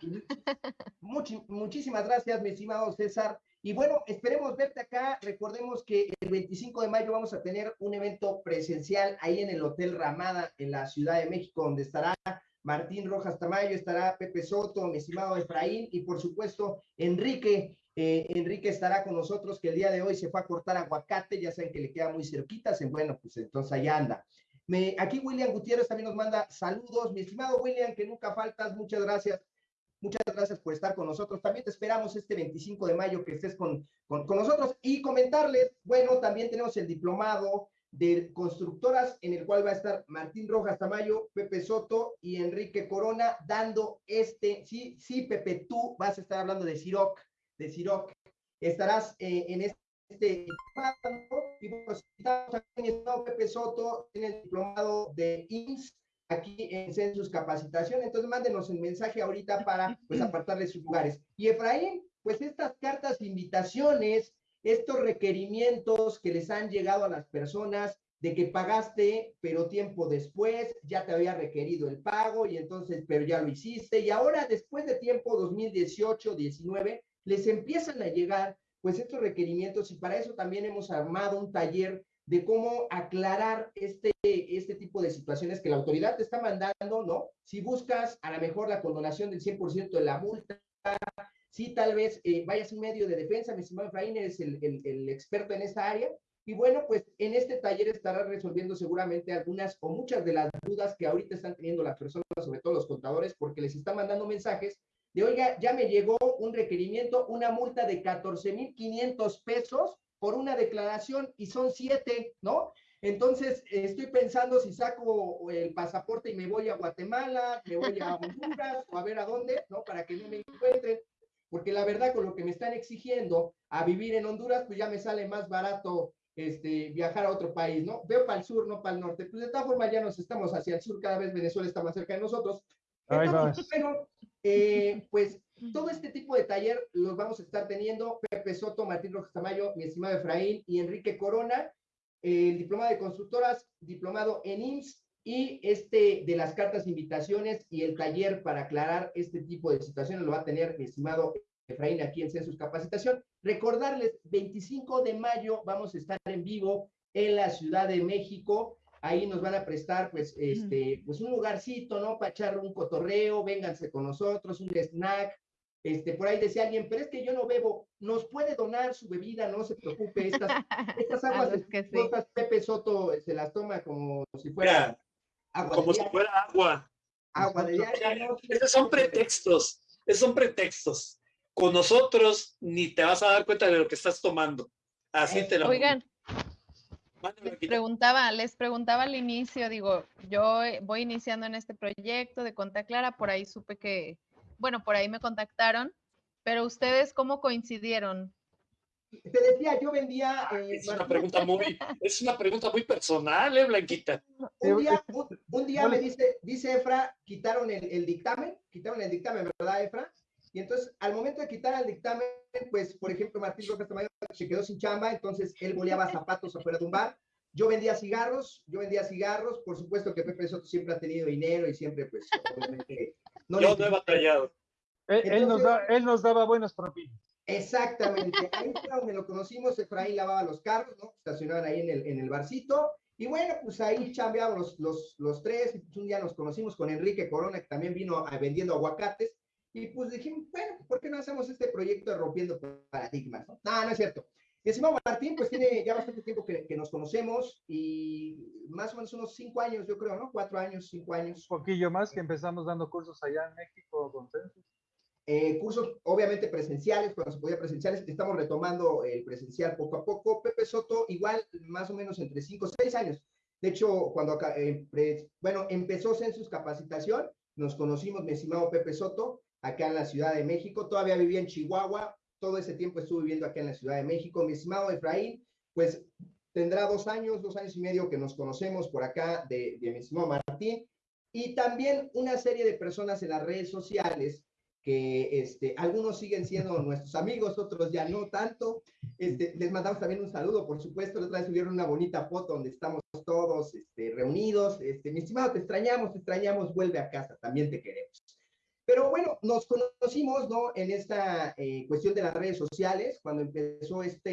muchísimas gracias, mi estimado César. Y bueno, esperemos verte acá. Recordemos que el 25 de mayo vamos a tener un evento presencial ahí en el Hotel Ramada en la Ciudad de México, donde estará Martín Rojas Tamayo, estará Pepe Soto, mi estimado Efraín y por supuesto Enrique. Eh, Enrique estará con nosotros que el día de hoy se fue a cortar aguacate, ya saben que le queda muy cerquita, bueno, pues entonces allá anda. Aquí William Gutiérrez también nos manda saludos, mi estimado William, que nunca faltas, muchas gracias. Muchas gracias por estar con nosotros. También te esperamos este 25 de mayo que estés con, con, con nosotros y comentarles, bueno, también tenemos el diplomado de constructoras, en el cual va a estar Martín Rojas Tamayo, Pepe Soto y Enrique Corona, dando este, sí, sí, Pepe, tú vas a estar hablando de Ciroc, de Ciroc, estarás eh, en este y pues, Pepe Soto en el diplomado de IMSS, aquí en Census Capacitación, entonces mándenos un mensaje ahorita para pues apartarle sus lugares. Y Efraín, pues estas cartas, invitaciones, estos requerimientos que les han llegado a las personas de que pagaste, pero tiempo después ya te había requerido el pago y entonces, pero ya lo hiciste y ahora después de tiempo 2018, 19, les empiezan a llegar pues estos requerimientos y para eso también hemos armado un taller de cómo aclarar este, este tipo de situaciones que la autoridad te está mandando, ¿no? Si buscas a lo mejor la condonación del 100% de la multa, sí, tal vez eh, vayas un medio de defensa, mi estimado Efraín, eres el, el, experto en esta área, y bueno, pues en este taller estará resolviendo seguramente algunas o muchas de las dudas que ahorita están teniendo las personas, sobre todo los contadores, porque les están mandando mensajes de, oiga, ya me llegó un requerimiento, una multa de 14,500 pesos por una declaración y son siete, ¿no? Entonces, estoy pensando si saco el pasaporte y me voy a Guatemala, me voy a Honduras o a ver a dónde, ¿no? Para que no me encuentren porque la verdad con lo que me están exigiendo a vivir en Honduras, pues ya me sale más barato este, viajar a otro país, ¿no? Veo para el sur, no para el norte. Pues de todas formas ya nos estamos hacia el sur, cada vez Venezuela está más cerca de nosotros. pero, eh, pues todo este tipo de taller los vamos a estar teniendo Pepe Soto, Martín Rojas Tamayo, mi estimado Efraín y Enrique Corona, el diplomado de constructoras, diplomado en IMSS, y este de las cartas invitaciones y el taller para aclarar este tipo de situaciones lo va a tener mi estimado Efraín aquí en Census Capacitación. Recordarles, 25 de mayo vamos a estar en vivo en la Ciudad de México. Ahí nos van a prestar, pues, este, pues un lugarcito, ¿no? Para echar un cotorreo, vénganse con nosotros, un snack. Este, por ahí decía alguien, pero es que yo no bebo, nos puede donar su bebida, no se preocupe, estas, estas aguas que Pepe Soto se las toma como si fuera como si fuera agua. Agua de Esos son pretextos, esos son pretextos. Con nosotros ni te vas a dar cuenta de lo que estás tomando. Así te lo Oigan, les preguntaba, les preguntaba al inicio, digo, yo voy iniciando en este proyecto de Conta Clara, por ahí supe que, bueno, por ahí me contactaron, pero ustedes cómo coincidieron? Te decía, yo vendía. Eh, es, una pregunta muy, es una pregunta muy personal, ¿eh, Blanquita? Un día, un, día me dice, dice Efra, quitaron el, dictamen, quitaron el dictamen, ¿verdad, Efra? Y entonces, al momento de quitar el dictamen, pues, por ejemplo, Martín López Tamayo se quedó sin chamba, entonces él boleaba zapatos afuera de un bar. Yo vendía cigarros, yo vendía cigarros, por supuesto que Pepe Soto siempre ha tenido dinero y siempre, pues, obviamente. No yo no he batallado. Él, nos él nos daba buenas propinas. Exactamente, ahí fue donde lo conocimos, Efraín lavaba los carros, ¿no? Estacionaban ahí en el, en el barcito, y bueno, pues ahí chambeamos los, los, los tres, pues un día nos conocimos con Enrique Corona, que también vino vendiendo aguacates, y pues dijimos, bueno, ¿por qué no hacemos este proyecto de Rompiendo Paradigmas? No, no, no es cierto. Estimado Martín, pues tiene ya bastante tiempo que, que, nos conocemos, y más o menos unos cinco años, yo creo, ¿no? Cuatro años, cinco años. Un poquillo más que empezamos dando cursos allá en México con Census. Eh, cursos obviamente presenciales, cuando se podía presenciales, estamos retomando el presencial poco a poco. Pepe Soto, igual, más o menos entre 5 o 6 años. De hecho, cuando acá, eh, bueno, empezó Census Capacitación, nos conocimos, mi estimado Pepe Soto, acá en la Ciudad de México. Todavía vivía en Chihuahua, todo ese tiempo estuve viviendo acá en la Ciudad de México. Mi estimado Efraín, pues tendrá dos años, dos años y medio que nos conocemos por acá de, de mi estimado Martín. Y también una serie de personas en las redes sociales que este, algunos siguen siendo nuestros amigos, otros ya no tanto. Este, les mandamos también un saludo, por supuesto. Vez subieron una bonita foto donde estamos todos este, reunidos. Este, mi estimado, te extrañamos, te extrañamos, vuelve a casa, también te queremos. Pero bueno, nos conocimos, ¿no? En esta eh, cuestión de las redes sociales, cuando empezó este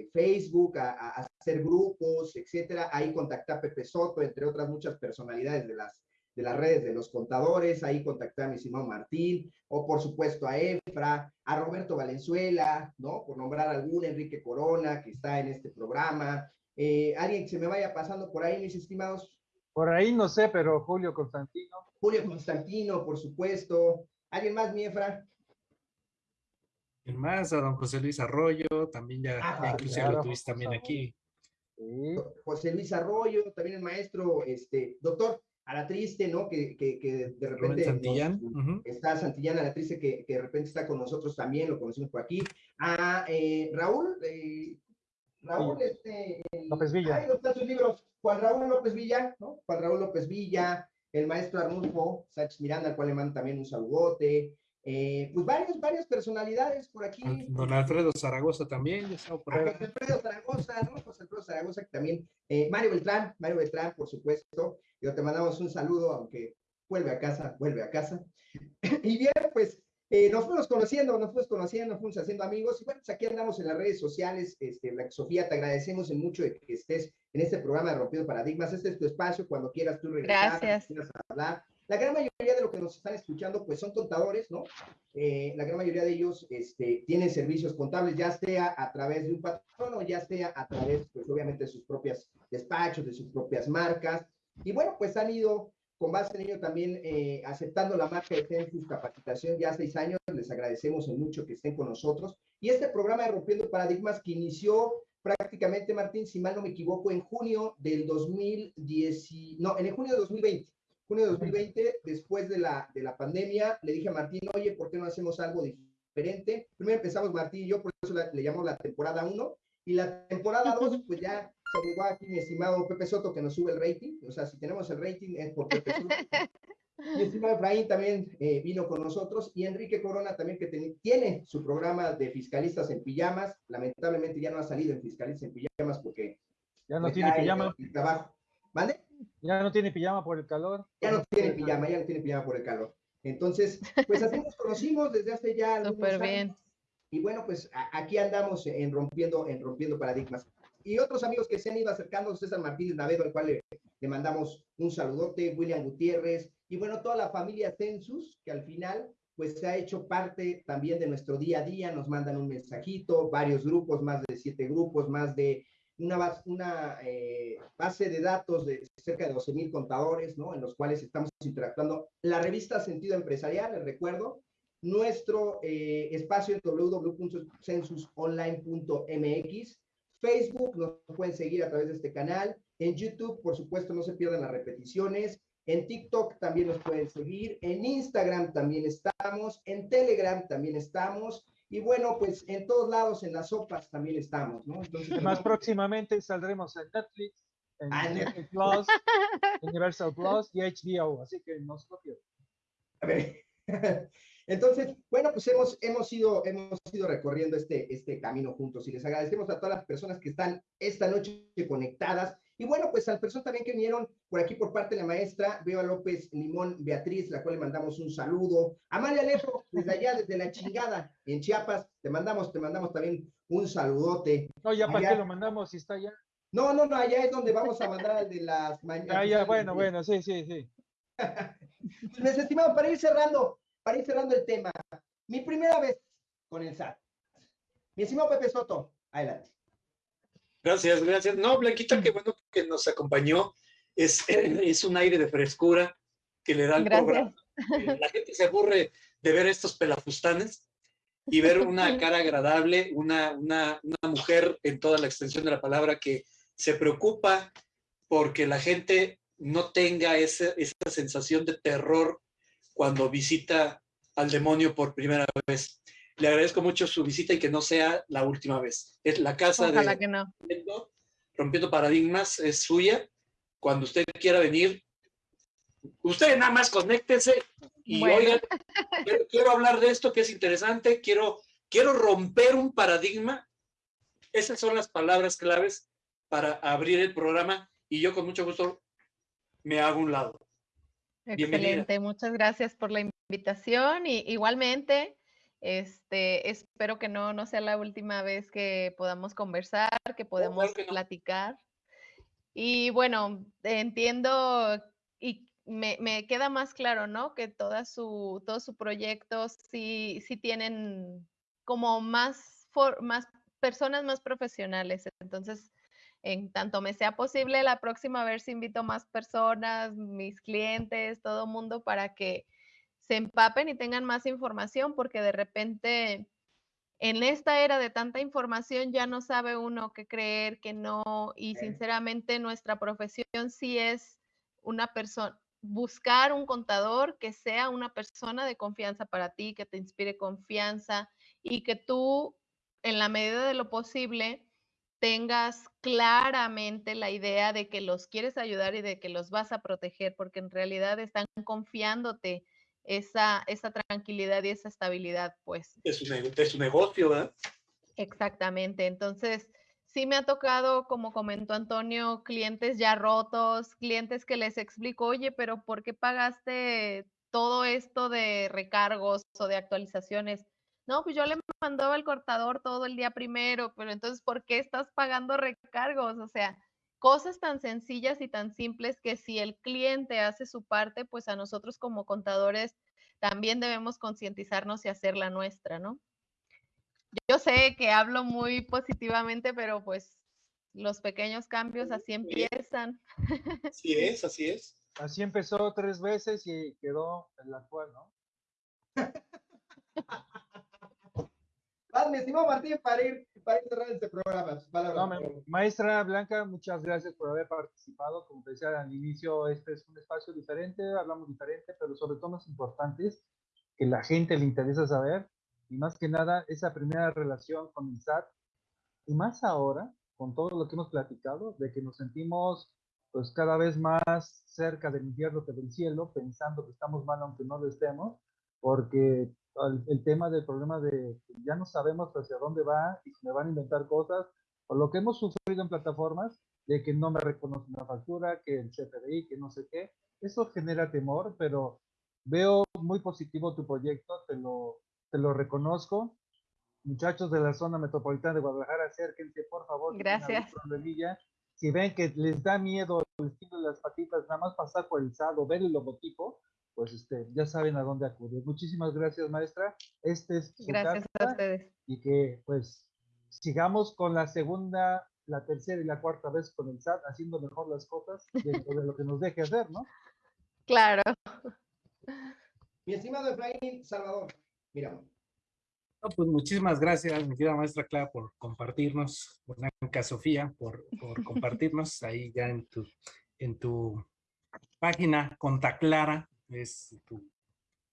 eh, Facebook a, a, hacer grupos, etcétera. Ahí contacté a Pepe Soto, entre otras muchas personalidades de las de las redes de los contadores, ahí contacté a mi Simón Martín, o por supuesto a Efra, a Roberto Valenzuela, ¿no? Por nombrar algún, Enrique Corona, que está en este programa. Eh, ¿Alguien que se me vaya pasando por ahí, mis estimados? Por ahí no sé, pero Julio Constantino. Julio Constantino, por supuesto. ¿Alguien más, mi Efra? ¿Quién más? A don José Luis Arroyo, también ya, ah, inclusive lo tuviste también aquí. José Luis Arroyo, también el maestro, este, doctor, a la triste, ¿no? Que, que, que de repente Santillán. está Santillán, a la triste que, que, de repente está con nosotros también, lo conocimos por aquí. A eh, Raúl, eh, Raúl, este... López Villa. Ahí están sus libros. Juan Raúl López Villa, ¿no? Juan Raúl López Villa, el maestro Arnulfo Sánchez Miranda, al cual le mando también un saludote. Eh, pues varias, varias personalidades por aquí. Don Alfredo Zaragoza también, por ahí. José Alfredo Zaragoza, ¿no? José Alfredo Zaragoza que también. Eh, Mario Beltrán, Mario Beltrán, por supuesto. Yo te mandamos un saludo, aunque vuelve a casa, vuelve a casa. y bien, pues eh, nos fuimos conociendo, nos fuimos conociendo, nos fuimos haciendo amigos. Y bueno, pues aquí andamos en las redes sociales. Este, Sofía, te agradecemos en mucho de que estés en este programa de Rompiendo Paradigmas. Este es tu espacio, cuando quieras tú regresar, Gracias. quieras hablar la gran mayoría de los que nos están escuchando, pues son contadores, ¿no? Eh, la gran mayoría de ellos este, tienen servicios contables, ya sea a través de un patrón o ya sea a través, pues obviamente, de sus propias despachos, de sus propias marcas. Y bueno, pues han ido con base en ello también eh, aceptando la marca de Census Capacitación ya seis años. Les agradecemos en mucho que estén con nosotros. Y este programa de Rompiendo Paradigmas que inició prácticamente, Martín, si mal no me equivoco, en junio del 2010, no, en el junio de 2020 junio de 2020, después de la, de la pandemia, le dije a Martín, oye, ¿por qué no hacemos algo diferente? Primero empezamos Martín y yo, por eso le llamamos la temporada 1, y la temporada 2, pues ya se llegó aquí mi estimado Pepe Soto que nos sube el rating, o sea, si tenemos el rating es por Pepe Soto. mi estimado Efraín también eh, vino con nosotros, y Enrique Corona también que tiene su programa de fiscalistas en pijamas, lamentablemente ya no ha salido en fiscalistas en pijamas porque... Ya no tiene pijama. El trabajo. ¿Vale? Ya no tiene pijama por el calor. Ya no tiene pijama, ya no tiene pijama por el calor. Entonces, pues así nos conocimos desde hace ya Súper bien. Y bueno, pues aquí andamos en rompiendo, en rompiendo paradigmas. Y otros amigos que se han ido acercando, César Martínez Navedo, al cual le, le, mandamos un saludote, William Gutiérrez, y bueno, toda la familia Census, que al final, pues se ha hecho parte también de nuestro día a día, nos mandan un mensajito, varios grupos, más de siete grupos, más de una, eh, base de datos de cerca de 12 mil contadores, ¿no? En los cuales estamos interactuando. La revista Sentido Empresarial, les recuerdo, nuestro eh, espacio en www.censusonline.mx, Facebook, nos pueden seguir a través de este canal, en YouTube, por supuesto, no se pierdan las repeticiones, en TikTok también nos pueden seguir, en Instagram también estamos, en Telegram también estamos, y bueno, pues en todos lados, en las sopas también estamos, ¿no? Entonces, Más próximamente saldremos en Netflix, en ah, Netflix Plus, Universal Plus y HBO, así que no se lo A ver. Entonces, bueno, pues hemos, hemos, ido, hemos ido recorriendo este, este camino juntos y les agradecemos a todas las personas que están esta noche conectadas y bueno, pues al personas también que vinieron por aquí por parte de la maestra, veo a López Limón Beatriz, la cual le mandamos un saludo. Amalia Alejo, desde allá, desde la chingada, en Chiapas, te mandamos, te mandamos también un saludote. No, ya para qué lo mandamos si está allá. No, no, no, allá es donde vamos a mandar al de las mañanas. Ah, ya, bueno, bueno, sí, sí, sí. Pues, estimado, para ir cerrando, para ir cerrando el tema, mi primera vez con el SAT. Mi estimado Pepe Soto, adelante. Gracias, gracias. No, Blanquita, qué bueno que nos acompañó. Es, es un aire de frescura que le da el programa. La gente se aburre de ver estos pelafustanes y ver una cara agradable, una, una, una mujer en toda la extensión de la palabra que se preocupa porque la gente no tenga esa sensación de terror cuando visita al demonio por primera vez. Le agradezco mucho su visita y que no sea la última vez. Es la casa de que no. Rompiendo Paradigmas, es suya. Cuando usted quiera venir, usted nada más conéctese y oigan, quiero, hablar de esto que es interesante, quiero, quiero romper un paradigma. Esas son las palabras claves para abrir el programa y yo con mucho gusto me hago un lado. Excelente, muchas gracias por la invitación y igualmente este, espero que no, no sea la última vez que podamos conversar, que podamos platicar. Y bueno, entiendo y me, me, queda más claro, ¿no? Que toda su, todo su proyecto sí, sí tienen como más, más personas más profesionales. Entonces, en tanto me sea posible, la próxima vez invito más personas, mis clientes, todo mundo para que se empapen y tengan más información, porque de repente en esta era de tanta información ya no sabe uno qué creer, qué no, y sinceramente nuestra profesión sí es una persona, buscar un contador que sea una persona de confianza para ti, que te inspire confianza y que tú, en la medida de lo posible, tengas claramente la idea de que los quieres ayudar y de que los vas a proteger, porque en realidad están confiándote esa, esa tranquilidad y esa estabilidad, pues. Es un, negocio, ¿verdad? Exactamente. Entonces, sí me ha tocado, como comentó Antonio, clientes ya rotos, clientes que les explico, oye, pero ¿por qué pagaste todo esto de recargos o de actualizaciones? No, pues yo le mandaba el cortador todo el día primero, pero entonces, ¿por qué estás pagando recargos? O sea, cosas tan sencillas y tan simples que si el cliente hace su parte, pues a nosotros como contadores también debemos concientizarnos y hacer la nuestra, ¿no? Yo sé que hablo muy positivamente, pero pues los pequeños cambios así empiezan. Así es, así es. Así empezó tres veces y quedó el actual, ¿no? mi estimado Martín, para ir, para cerrar este programa. maestra Blanca, muchas gracias por haber participado. Como te decía al inicio, este es un espacio diferente, hablamos diferente, pero sobre todo más importante es que la gente le interesa saber, y más que nada, esa primera relación con el SAT, y más ahora, con todo lo que hemos platicado, de que nos sentimos pues cada vez más cerca del infierno que del cielo, pensando que estamos mal aunque no lo estemos, porque el, tema del problema de ya no sabemos hacia dónde va y si me van a inventar cosas, o lo que hemos sufrido en plataformas, de que no me reconoce una factura, que el CFDI, que no sé qué, eso genera temor, pero veo muy positivo tu proyecto, te lo, te lo reconozco. Muchachos de la zona metropolitana de Guadalajara, acérquense, por favor. Gracias. Si ven que les da miedo, les tienen las patitas, nada más pasar por el SAD o ver el logotipo, pues este, ya saben a dónde acudir. Muchísimas gracias, maestra. Este es gracias a ustedes. Y que pues sigamos con la segunda, la tercera y la cuarta vez con el SAT, haciendo mejor las cosas dentro de lo que nos deje hacer, ¿no? Claro. Mi estimado Efraín Salvador, mira. pues muchísimas gracias, mi querida maestra Clara, por compartirnos, Blanca Sofía, por, por compartirnos ahí ya en tu, en tu página Conta Clara, es tu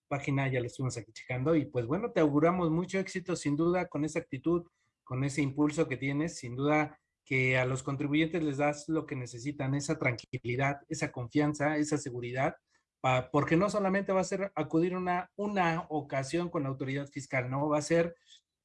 página, ya la estuvimos aquí checando y pues bueno, te auguramos mucho éxito sin duda con esa actitud, con ese impulso que tienes, sin duda que a los contribuyentes les das lo que necesitan, esa tranquilidad, esa confianza, esa seguridad, porque no solamente va a ser acudir una, una ocasión con la autoridad fiscal, no, va a ser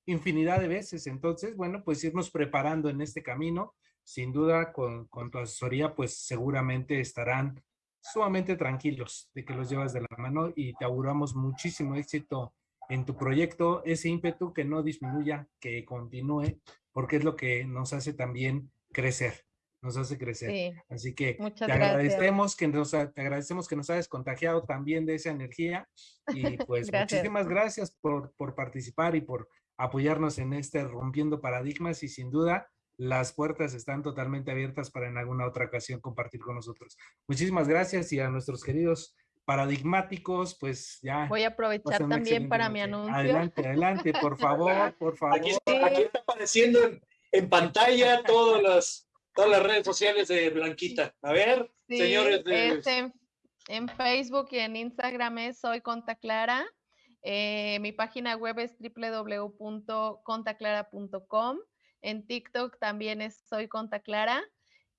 infinidad de veces. Entonces, bueno, pues irnos preparando en este camino, sin duda con, con tu asesoría, pues seguramente estarán sumamente tranquilos de que los llevas de la mano y te auguramos muchísimo éxito en tu proyecto, ese ímpetu que no disminuya, que continúe, porque es lo que nos hace también crecer, nos hace crecer. Así que te agradecemos que nos te agradecemos que nos hayas contagiado también de esa energía y pues muchísimas gracias por, por participar y por apoyarnos en este rompiendo paradigmas y sin duda las puertas están totalmente abiertas para en alguna otra ocasión compartir con nosotros. Muchísimas gracias y a nuestros queridos paradigmáticos, pues ya. Voy a aprovechar también para mi anuncio. Adelante, adelante, por favor, por favor. Aquí está, apareciendo en, pantalla todos los, todas las redes sociales de Blanquita. A ver, señores. Este, en Facebook y en Instagram es Soy Conta Clara. Eh, mi página web es www.contaclara.com. En TikTok también es Soy Conta Clara.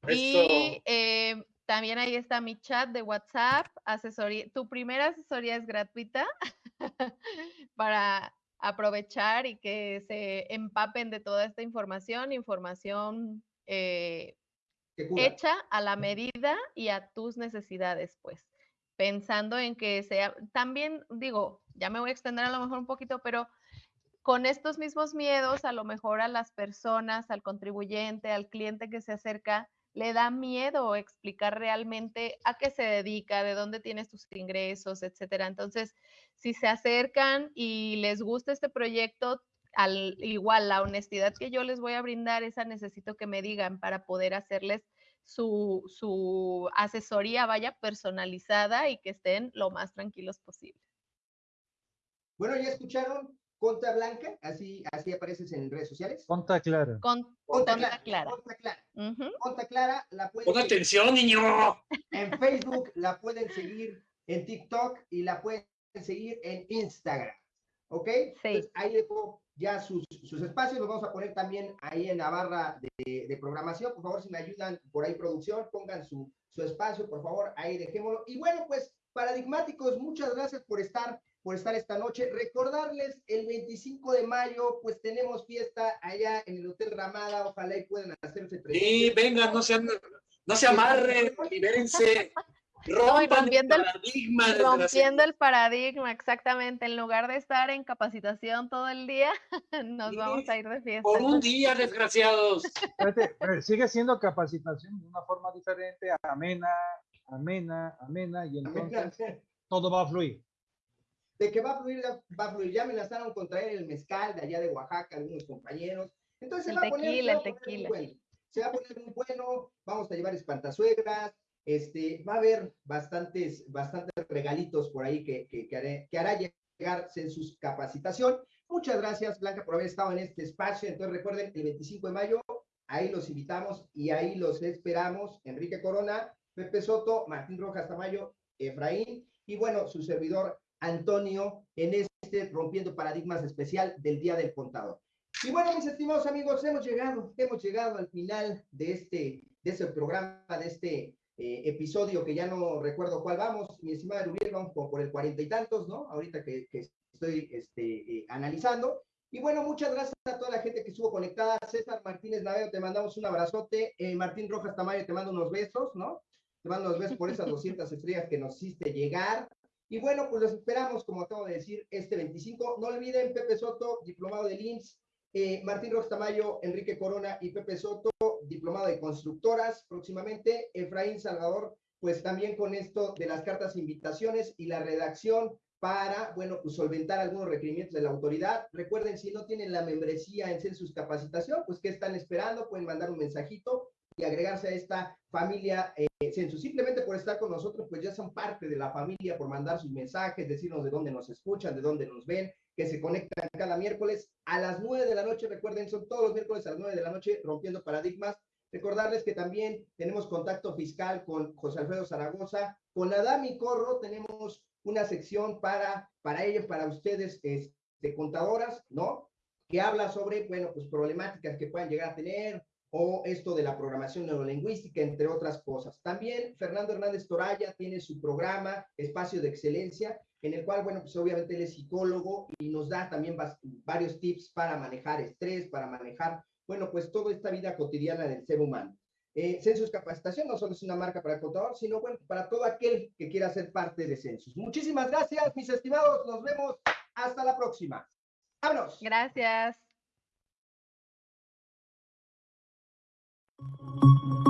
Y eh, también ahí está mi chat de WhatsApp. Asesoría. Tu primera asesoría es gratuita para aprovechar y que se empapen de toda esta información, información eh, hecha a la medida y a tus necesidades, pues pensando en que sea, también digo, ya me voy a extender a lo mejor un poquito, pero con estos mismos miedos, a lo mejor a las personas, al contribuyente, al cliente que se acerca, le da miedo explicar realmente a qué se dedica, de dónde tienes tus ingresos, etcétera. Entonces, si se acercan y les gusta este proyecto, al igual la honestidad que yo les voy a brindar, esa necesito que me digan para poder hacerles su, su asesoría vaya personalizada y que estén lo más tranquilos posible. Bueno, ya escucharon Conta Blanca, así, así apareces en redes sociales. Conta Clara. Con, Conta, Clara. Conta Clara. Conta Clara la pueden Pon atención, niño. En Facebook la pueden seguir, en TikTok y la pueden seguir en Instagram. ¿Ok? Sí. ahí dejo ya sus, sus, espacios, los vamos a poner también ahí en la barra de, de, programación. Por favor, si me ayudan por ahí, producción, pongan su, su espacio, por favor, ahí dejémoslo. Y bueno, pues, paradigmáticos, muchas gracias por estar por estar esta noche. Recordarles, el 25 de mayo, pues tenemos fiesta allá en el Hotel Ramada, ojalá y puedan hacerse presentes. Sí, vengan, no sean, no se amarren, libérense. rompiendo el paradigma. rompiendo el paradigma, exactamente. En lugar de estar en capacitación todo el día, nos vamos a ir de fiesta. Por un día, desgraciados. sigue siendo capacitación de una forma diferente, amena, amena, amena, y entonces todo va a fluir. De que va a fluir, va a fluir. Ya me lanzaron contra él el mezcal de allá de Oaxaca, algunos compañeros. Entonces se va, tequila, a poner, bueno. se va a poner muy bueno, vamos a llevar espantazuegras, este, va a haber bastantes, bastantes regalitos por ahí que, que, que, hará llegar en sus capacitación. Muchas gracias, Blanca, por haber estado en este espacio. Entonces, recuerden, el 25 de mayo, ahí los invitamos y ahí los esperamos. Enrique Corona, Pepe Soto, Martín Rojas Tamayo, Efraín y bueno, su servidor Antonio en este Rompiendo Paradigmas especial del Día del Contador. Y bueno, mis estimados amigos, hemos llegado, hemos llegado al final de este, de este programa, de este eh, episodio que ya no recuerdo cuál vamos, mi estimada Rubiel, vamos por, el cuarenta y tantos, ¿no? Ahorita que, estoy este, eh, analizando. Y bueno, muchas gracias a toda la gente que estuvo conectada. César Martínez Naveo, te mandamos un abrazote. Eh, Martín Rojas Tamayo, te mando unos besos, ¿no? Te mando unos besos por esas 200 estrellas que nos hiciste llegar. Y bueno, pues los esperamos, como acabo de decir, este 25. No olviden, Pepe Soto, diplomado de IMSS, eh, Martín Rojas Tamayo, Enrique Corona y Pepe Soto, diplomado de constructoras próximamente. Efraín Salvador, pues también con esto de las cartas invitaciones y la redacción para, bueno, pues solventar algunos requerimientos de la autoridad. Recuerden, si no tienen la membresía en Census Capacitación, pues ¿qué están esperando? Pueden mandar un mensajito y agregarse a esta familia eh, Census. Simplemente por estar con nosotros, pues ya son parte de la familia, por mandar sus mensajes, decirnos de dónde nos escuchan, de dónde nos ven, que se conectan cada miércoles a las 9 de la noche. Recuerden, son todos los miércoles a las 9 de la noche rompiendo paradigmas. Recordarles que también tenemos contacto fiscal con José Alfredo Zaragoza. Con Adami Corro tenemos una sección para, para ellos, para ustedes, de este, contadoras, ¿no? Que habla sobre, bueno, pues problemáticas que puedan llegar a tener, o esto de la programación neurolingüística, entre otras cosas. También Fernando Hernández Toraya tiene su programa Espacio de Excelencia, en el cual, bueno, pues obviamente él es psicólogo y nos da también varios tips para manejar estrés, para manejar, bueno, pues toda esta vida cotidiana del ser humano. Eh, Census Capacitación no solo es una marca para el contador, sino bueno, para todo aquel que quiera ser parte de Census. Muchísimas gracias, mis estimados. Nos vemos. Hasta la próxima. ¡Vámonos! Gracias. Thank you.